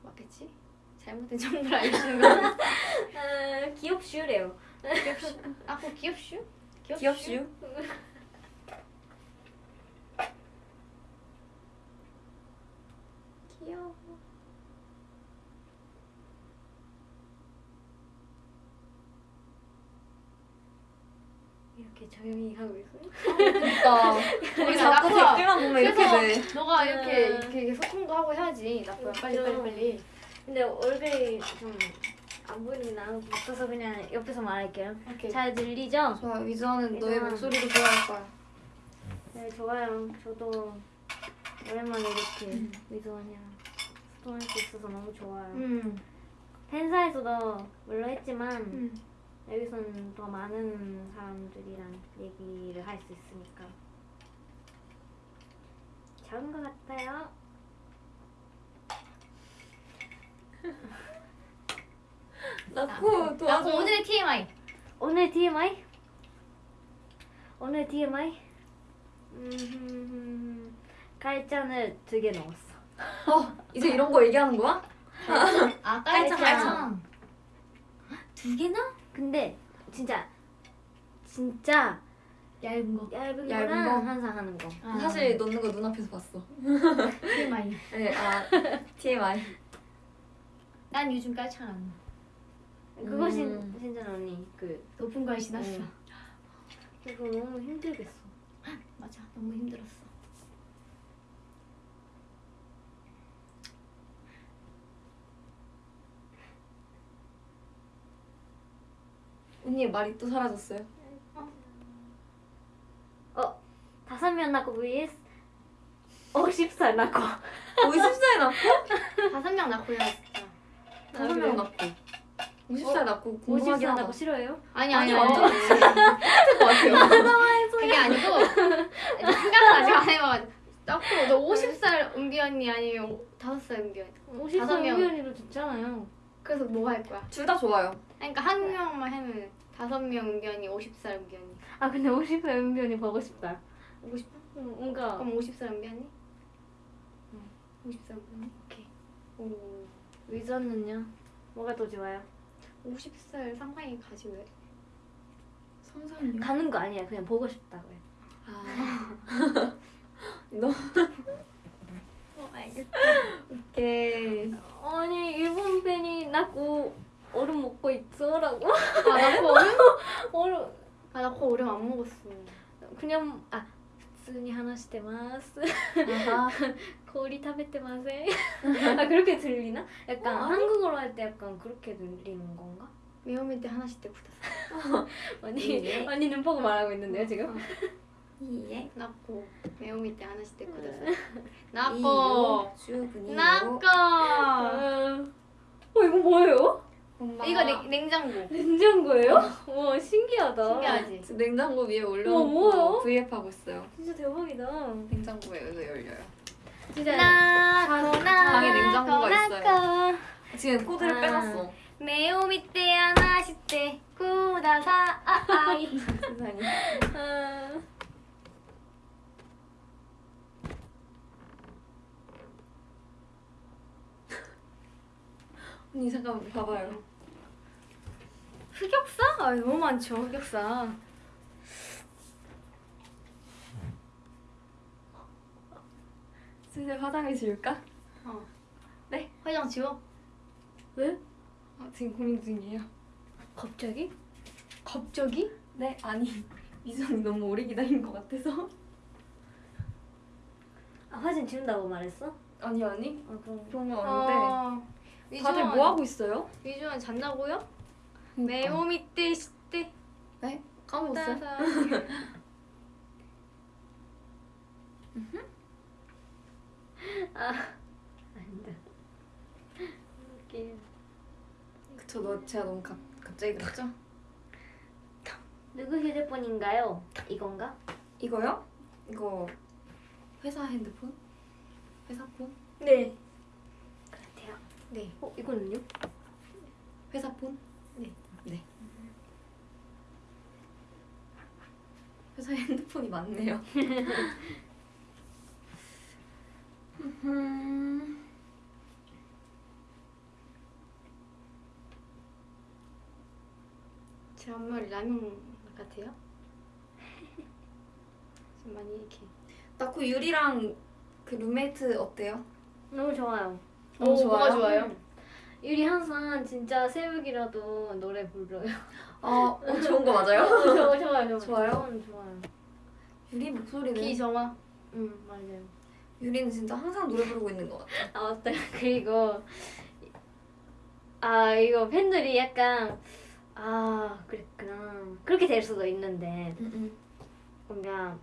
맞겠지? 잘못된 정보를 알려주는 거 아, 귀엽슈래요. 귀엽슈? 아, 그거 귀엽슈? 귀엽슈. 귀여워. 이렇게 조용히 하고 있어요? 그러니까 우리 나 자꾸. 댓글만 보면 이렇게 돼. 너가 이렇게 음. 이렇게 소통도 하고 해야지. 나쁘야 빨리 빨리 빨리. 근데 얼굴이 좀안것 같아서 그냥 옆에서 말할게요. 오케이. 잘 들리죠? 좋아 위즈원은 너의. 목소리도 좋아할 거야. 네, 좋아요. 저도 오랜만에 이렇게 위도하냐 소통할 수 있어서 너무 좋아요. 음. 팬사에서도 물론 했지만 음. 여기서는 더 많은 사람들이랑 얘기를 할 수 있으니까 좋은 것 같아요. 나코 나코 도와줘. 오늘의 TMI. 오늘 TMI? 오늘 TMI? 음, 깔잔을 두개 넣었어. 어 이제 이런 거 얘기하는 거야? 아 깔창, 깔창 깔창. 두 개나? 근데 진짜 진짜 얇은 거. 얇은, 얇은 거? 항상 하는 거. 아. 사실 넣는 거 눈앞에서 봤어. TMI. 네, 아 TMI. 난 요즘 깔창 안 넣어. 그것이 음. 진짜 언니. 그 높은 걸 신었어. 응. 그거 너무 힘들겠어. 맞아, 너무 힘들었어. 언니 말이 또 사라졌어요. 어 다섯 명 낳고 vs 50살 낳고 50살 낳고 다섯 명 낳고요, 진짜. 다섯 명 낳고 50살 낳고 궁금하긴 50살 하다. 낳고 싫어요? 아니, 아니 완전 똑같을 것 같아요. 그게 아니고 생각을 아직 안 해봐가지고 낳고 너 50살 은비 언니 아니면 5살 은비 언니 50살 다섯 명. 우연히도 좋잖아요. 그래서 뭐 할 거야? 둘 다 좋아요. 그러니까 한 명만 하면 다섯 명 언니 50살 은비 언니 아 근데 50살 은변이 보고 싶다. 보고 싶어? 응, 뭔가 그럼 50살 은비 언니? 50살 은비 언니? 오케이 오 위저는요? 뭐가 더 좋아요? 50살 상상이 가지 왜? 상상이요? 가는 거 아니야. 그냥 보고 싶다고요. 아. 너 어 알겠다 오케이. 아니 일본 팬이 낳고 얼음 먹고 있어라고? 아 낳고 얼음? 얼음 아 낳고 얼음 안 먹었어 그냥 아 普通に話してます 아하. 氷食べてません 아 그렇게 들리나? 약간 어, 아니. 한국어로 할 때 약간 그렇게 들리는 건가? 매운밀 때 하나씩 때 굳었어 언니 예. 언니 눈 보고 말하고 있는데요 지금? 예. 낳고 매운밀 때 하나씩 때 굳었어 이요, 낳고 주분이요. 낳고 어 이거 뭐예요? 엄마. 이거 냉, 냉장고. 냉장고예요? 어. 와 신기하다. 신기하지. 냉장고 위에 올려놓고 브이앱 하고 있어요. 진짜 대박이다. 냉장고에서 열려요. 진짜 나, 나, 방에 냉장고가 있어요. 지금 코드를 아. 빼놨어. 매우 밑에 하나씩 때 구다사 아, 아이. 세상에. 아. 언니 잠깐 봐봐요. 흑역사? 아 너무 많죠 흑역사 슬슬 화장해 줄까? 어. 네. 화장 지워 왜? 아, 지금 고민 중이에요. 갑자기? 갑자기? 네, 아니 미선이 너무 오래 기다린 것 같아서. 아 화장 지운다고 말했어? 아니 아니 아 그럼 그런 건 아닌데. 어, 다들 뭐 하고 있어요? 위주원 잔다고요? 내 몸이 떼시떼 네? 까먹었어요? 저너 아, 제가 너무 갑, 갑자기 그랬죠? 누구 휴대폰인가요? 이건가? 이거요? 이거 회사 핸드폰? 회사 폰? 네 네. 어 이거는요? 회사 폰? 네. 네. 회사 핸드폰이 많네요. 음, 제 앞머리 라면 같아요? 좀 많이 이렇게 나그 유리랑 그 룸메이트 어때요? 너무 좋아요. 너무 오, 좋아요? 좋아요? 유리 항상 진짜 새벽이라도 노래 불러요. 아, 어, 좋은 거 맞아요? 어, 좋아, 좋아요, 좋아요. 좋아요? 좋아요. 유리 목소리는 비정화 응 맞아요. 유리는 진짜 항상 노래 부르고 있는 것 같아. 아 맞다. 그리고 아 이거 팬들이 약간 아 그랬구나 그렇게 될 수도 있는데 뭔가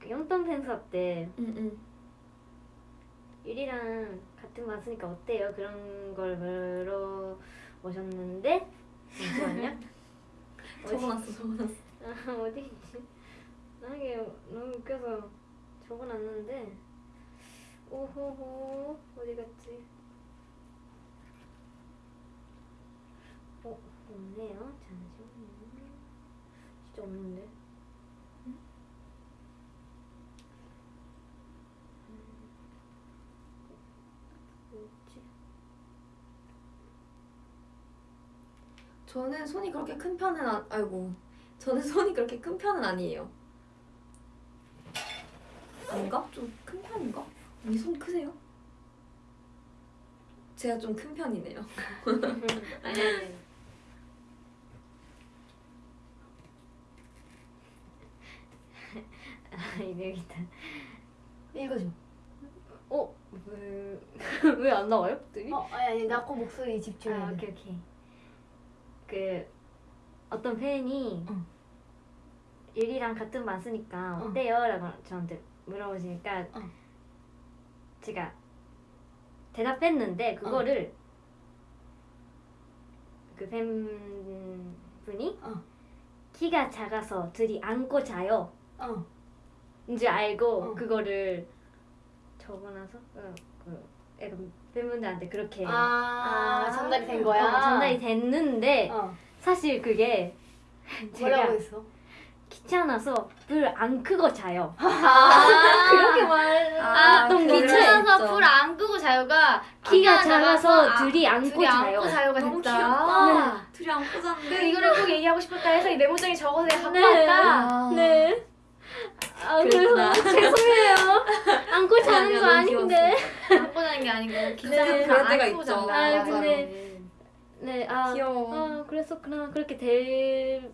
그 연탄 팬사 때 응응. 유리랑 같은 맛으니까 어때요? 그런 걸 물어보셨는데 잠시만요. 적어놨어 적어놨어. 아, 어디 있지? 나게 너무 웃겨서 적어놨는데 오호호 어디 갔지? 어 없네요. 잠시만요. 진짜 없는데. 있지? 저는 손이 그렇게 큰 편은 아, 아이고 저는 손이 그렇게 큰 편은 아니에요 아닌가? 좀 큰 편인가? 언니 손 크세요? 제가 좀 큰 편이네요 아니 아니 아, 이백이다 어? 왜 안 나와요? 갑자기? 어 아니 아니 나코 목소리 집중해. 아 오케이 오케이. 그 어떤 팬이 응. 유리랑 같은 반 쓰니까 응. 어때요? 라고 저한테 물어보시니까 응. 제가 대답했는데 그거를 그 팬분이 어. 키가 작아서 둘이 안고 자요. 어. 인줄 알고 어. 그거를 적어놔서 어, 그 약간 팬분들한테 그렇게 아, 전달이 된 거야. 어, 전달이 됐는데 어. 사실 그게 뭐라고 제가 했어? 귀찮아서 불 안 끄고 자요. 아 그렇게 말 아, 했던 수 귀찮아서. 불 안 끄고 자요가 키가 작아서 아, 둘이 안고 둘이 자요. 안고 자요가 너무 됐다. 귀엽다. 둘이 안고 그 잤는데. 이거를 꼭 얘기하고 싶었다 해서 이 메모장에 적어서 내가 갖고 네. 왔다. 아. 네. 아. 그래서 죄송해요. 안고 자는 거 아닌데. 안고 자는 게 아니고 귀찮아서 네, 안 때가 안고 있죠. 잔다. 아. 근데- 네. 아, 귀여워. 아 그랬었구나. 그렇게 될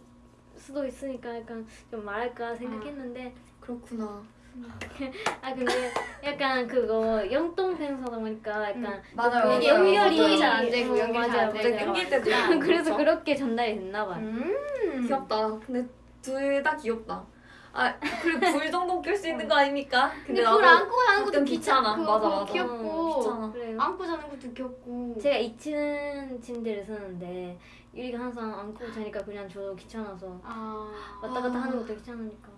수도 있으니까 약간 좀 말할까 생각했는데 그렇구나. 아 근데 약간 그거 영동 팬서다 보니까 약간 음, 맞아요. 이게 맞아요. 연결이 소통이 잘안 되고 어, 연결이 맞아요, 잘안. 되고. 끊길 때도 아, 있고. 그래서? 그렇게 전달이 됐나 봐요. 음. 귀엽다. 근데 둘 다 귀엽다. 아 그리고 불 정도 낄 수 있는 거 아닙니까? 근데 나도 불 안고 자는 것도 귀찮아. 귀찮아. 맞아, 맞아. 귀엽고 어, 귀찮아. 그래요. 안고 자는 것도 귀엽고. 제가 2층 침대를 쓰는데 유리가 항상 안고 자니까 그냥 저도 귀찮아서 아 왔다 갔다 하는 것도 귀찮으니까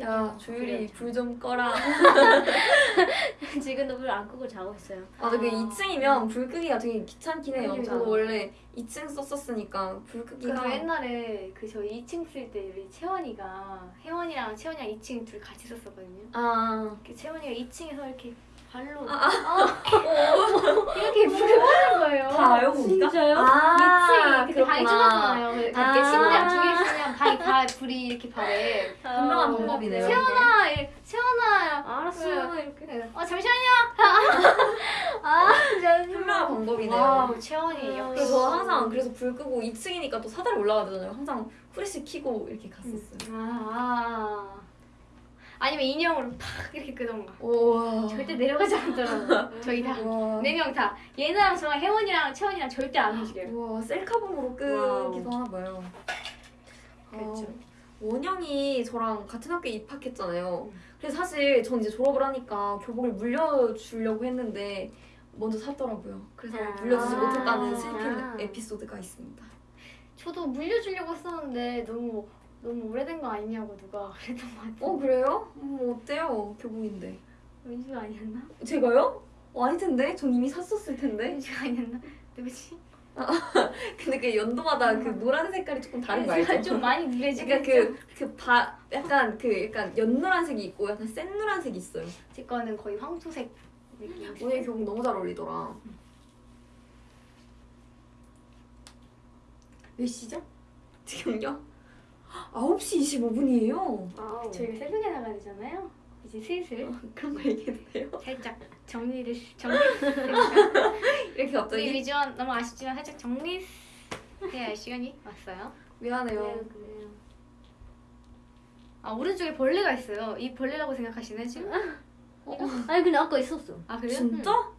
야 조율이 불 좀 꺼라. 지금도 불 안 끄고 자고 있어요. 맞아 그 아. 2층이면 불 끄기가 되게 귀찮긴 해요. 맞아요. 저도 원래 2층 썼었으니까 불 끄기가 그래서 옛날에 그 저희 2층 쓸 때 우리 채원이가 혜원이랑 채원이랑 2층 둘 같이 썼었거든요. 아그 채원이가 2층에서 이렇게 발로 아, 이렇게 불을 끄는 거예요. 다요 거기가? 진짜요? 아 2층이 그때 방이 그렇구나. 좁았잖아요. 그 아. 이렇게 침대랑 두개 있으면 방이 다 불이 이렇게 발에. 현명한 방법이네요. 채원아, 이- 채원아. 알았어 이렇게. 어 잠시만요. 아 현명한 방법이네요. 와우 채원이 음. 역시. 그래서 저 항상 그래서 불 끄고 2층이니까 또 사다리 올라가야 되잖아요. 항상 후레쉬 켜고 이렇게 갔었어요. 아. 아니면 인형으로 팍 이렇게 끄던가. 우와. 절대 내려가지 않더라고. 저희 다. 우와. 네명 다. 예나랑 저랑 혜원이랑 채원이랑 절대 안 움직여요. 우와 셀카봉으로 끄기도 하나 봐요. 그렇죠. 아, 원영이 저랑 같은 학교에 입학했잖아요. 음. 그래서 사실 전 이제 졸업을 하니까 교복을 물려주려고 했는데 먼저 샀더라고요. 그래서 아. 물려주지 못했다는 아. 슬픈 에피소드가 있습니다. 저도 물려주려고 했었는데 너무 너무 오래된 거 아니냐고 누가 그랬던 것 같아요. 어 그래요? 음, 어때요? 교복인데. 민주가 아니었나? 제가요? 어, 아닐 텐데? 전 이미 샀었을 텐데. 민주가 아니었나? 누구지? 근데 그 연도마다 그 노란 색깔이 조금 다른 거 알죠? 좀 많이 누래지고 그러니까 그, 그 바, 약간 그 약간 연노란색이 있고 약간 센 노란색이 있어요. 제 거는 거의 황토색 느낌. 오늘 교복 너무 잘 어울리더라. 몇 시죠? 지금요? 9시 25분이에요. 아우. 저희가 새벽에 나가야 되잖아요. 이제 슬슬 그런 거 얘기해도 돼요? 살짝 정리를 정리. 이렇게 갑자기? 위주원 너무 아쉽지만 살짝 정리 해야 할 시간이 왔어요. 미안해요. 그래요 그래요. 아 오른쪽에 벌레가 있어요. 이 벌레라고 생각하시네 지금? 어, 아니 근데 아까 있었어. 아 그래요? 진짜?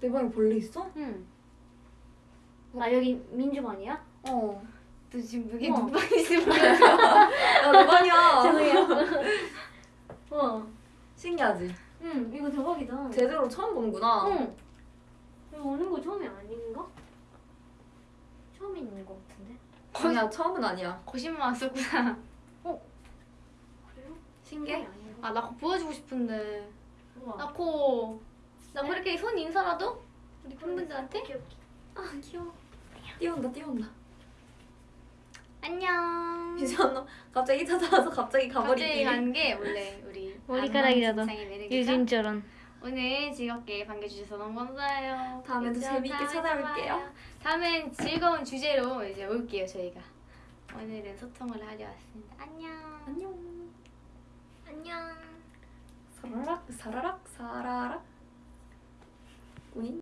내 방에 벌레 있어? 응. 아 여기 민주반이야? 어. 너 지금 여기 어. 누가 있으면 모르겠어. 야, 내 방이야. 죄송해요. 어. 신기하지? 응 이거 대박이다. 제대로 처음 보는구나. 응. 이거 오는 거 처음이 아닌가? 처음 있는 거 같은데. 아니야, 처음은 아니야. 거짓말 왔었구나. 그래요? 신기해? 아니야. 아나 그거 보여주고 싶은데. 우와. 나코 나 그렇게 손 인사라도 우리 팬분들한테. 아, 귀여워. 뛰어온다, 뛰어온다. 안녕. 너 갑자기 찾아와서 갑자기 갑자기 가버리기. 간 게 원래 우리 머리카락이라도. 유진처럼. 오늘 즐겁게 반겨주셔서 너무 감사해요. 다음에도 다음에 찾아올게요. 다음엔 즐거운 주제로 이제 올게요 저희가. 오늘은 소통을 하려 왔습니다. 안녕. 안녕. 안녕. 사라락, 사라락, 사라락. 우잉.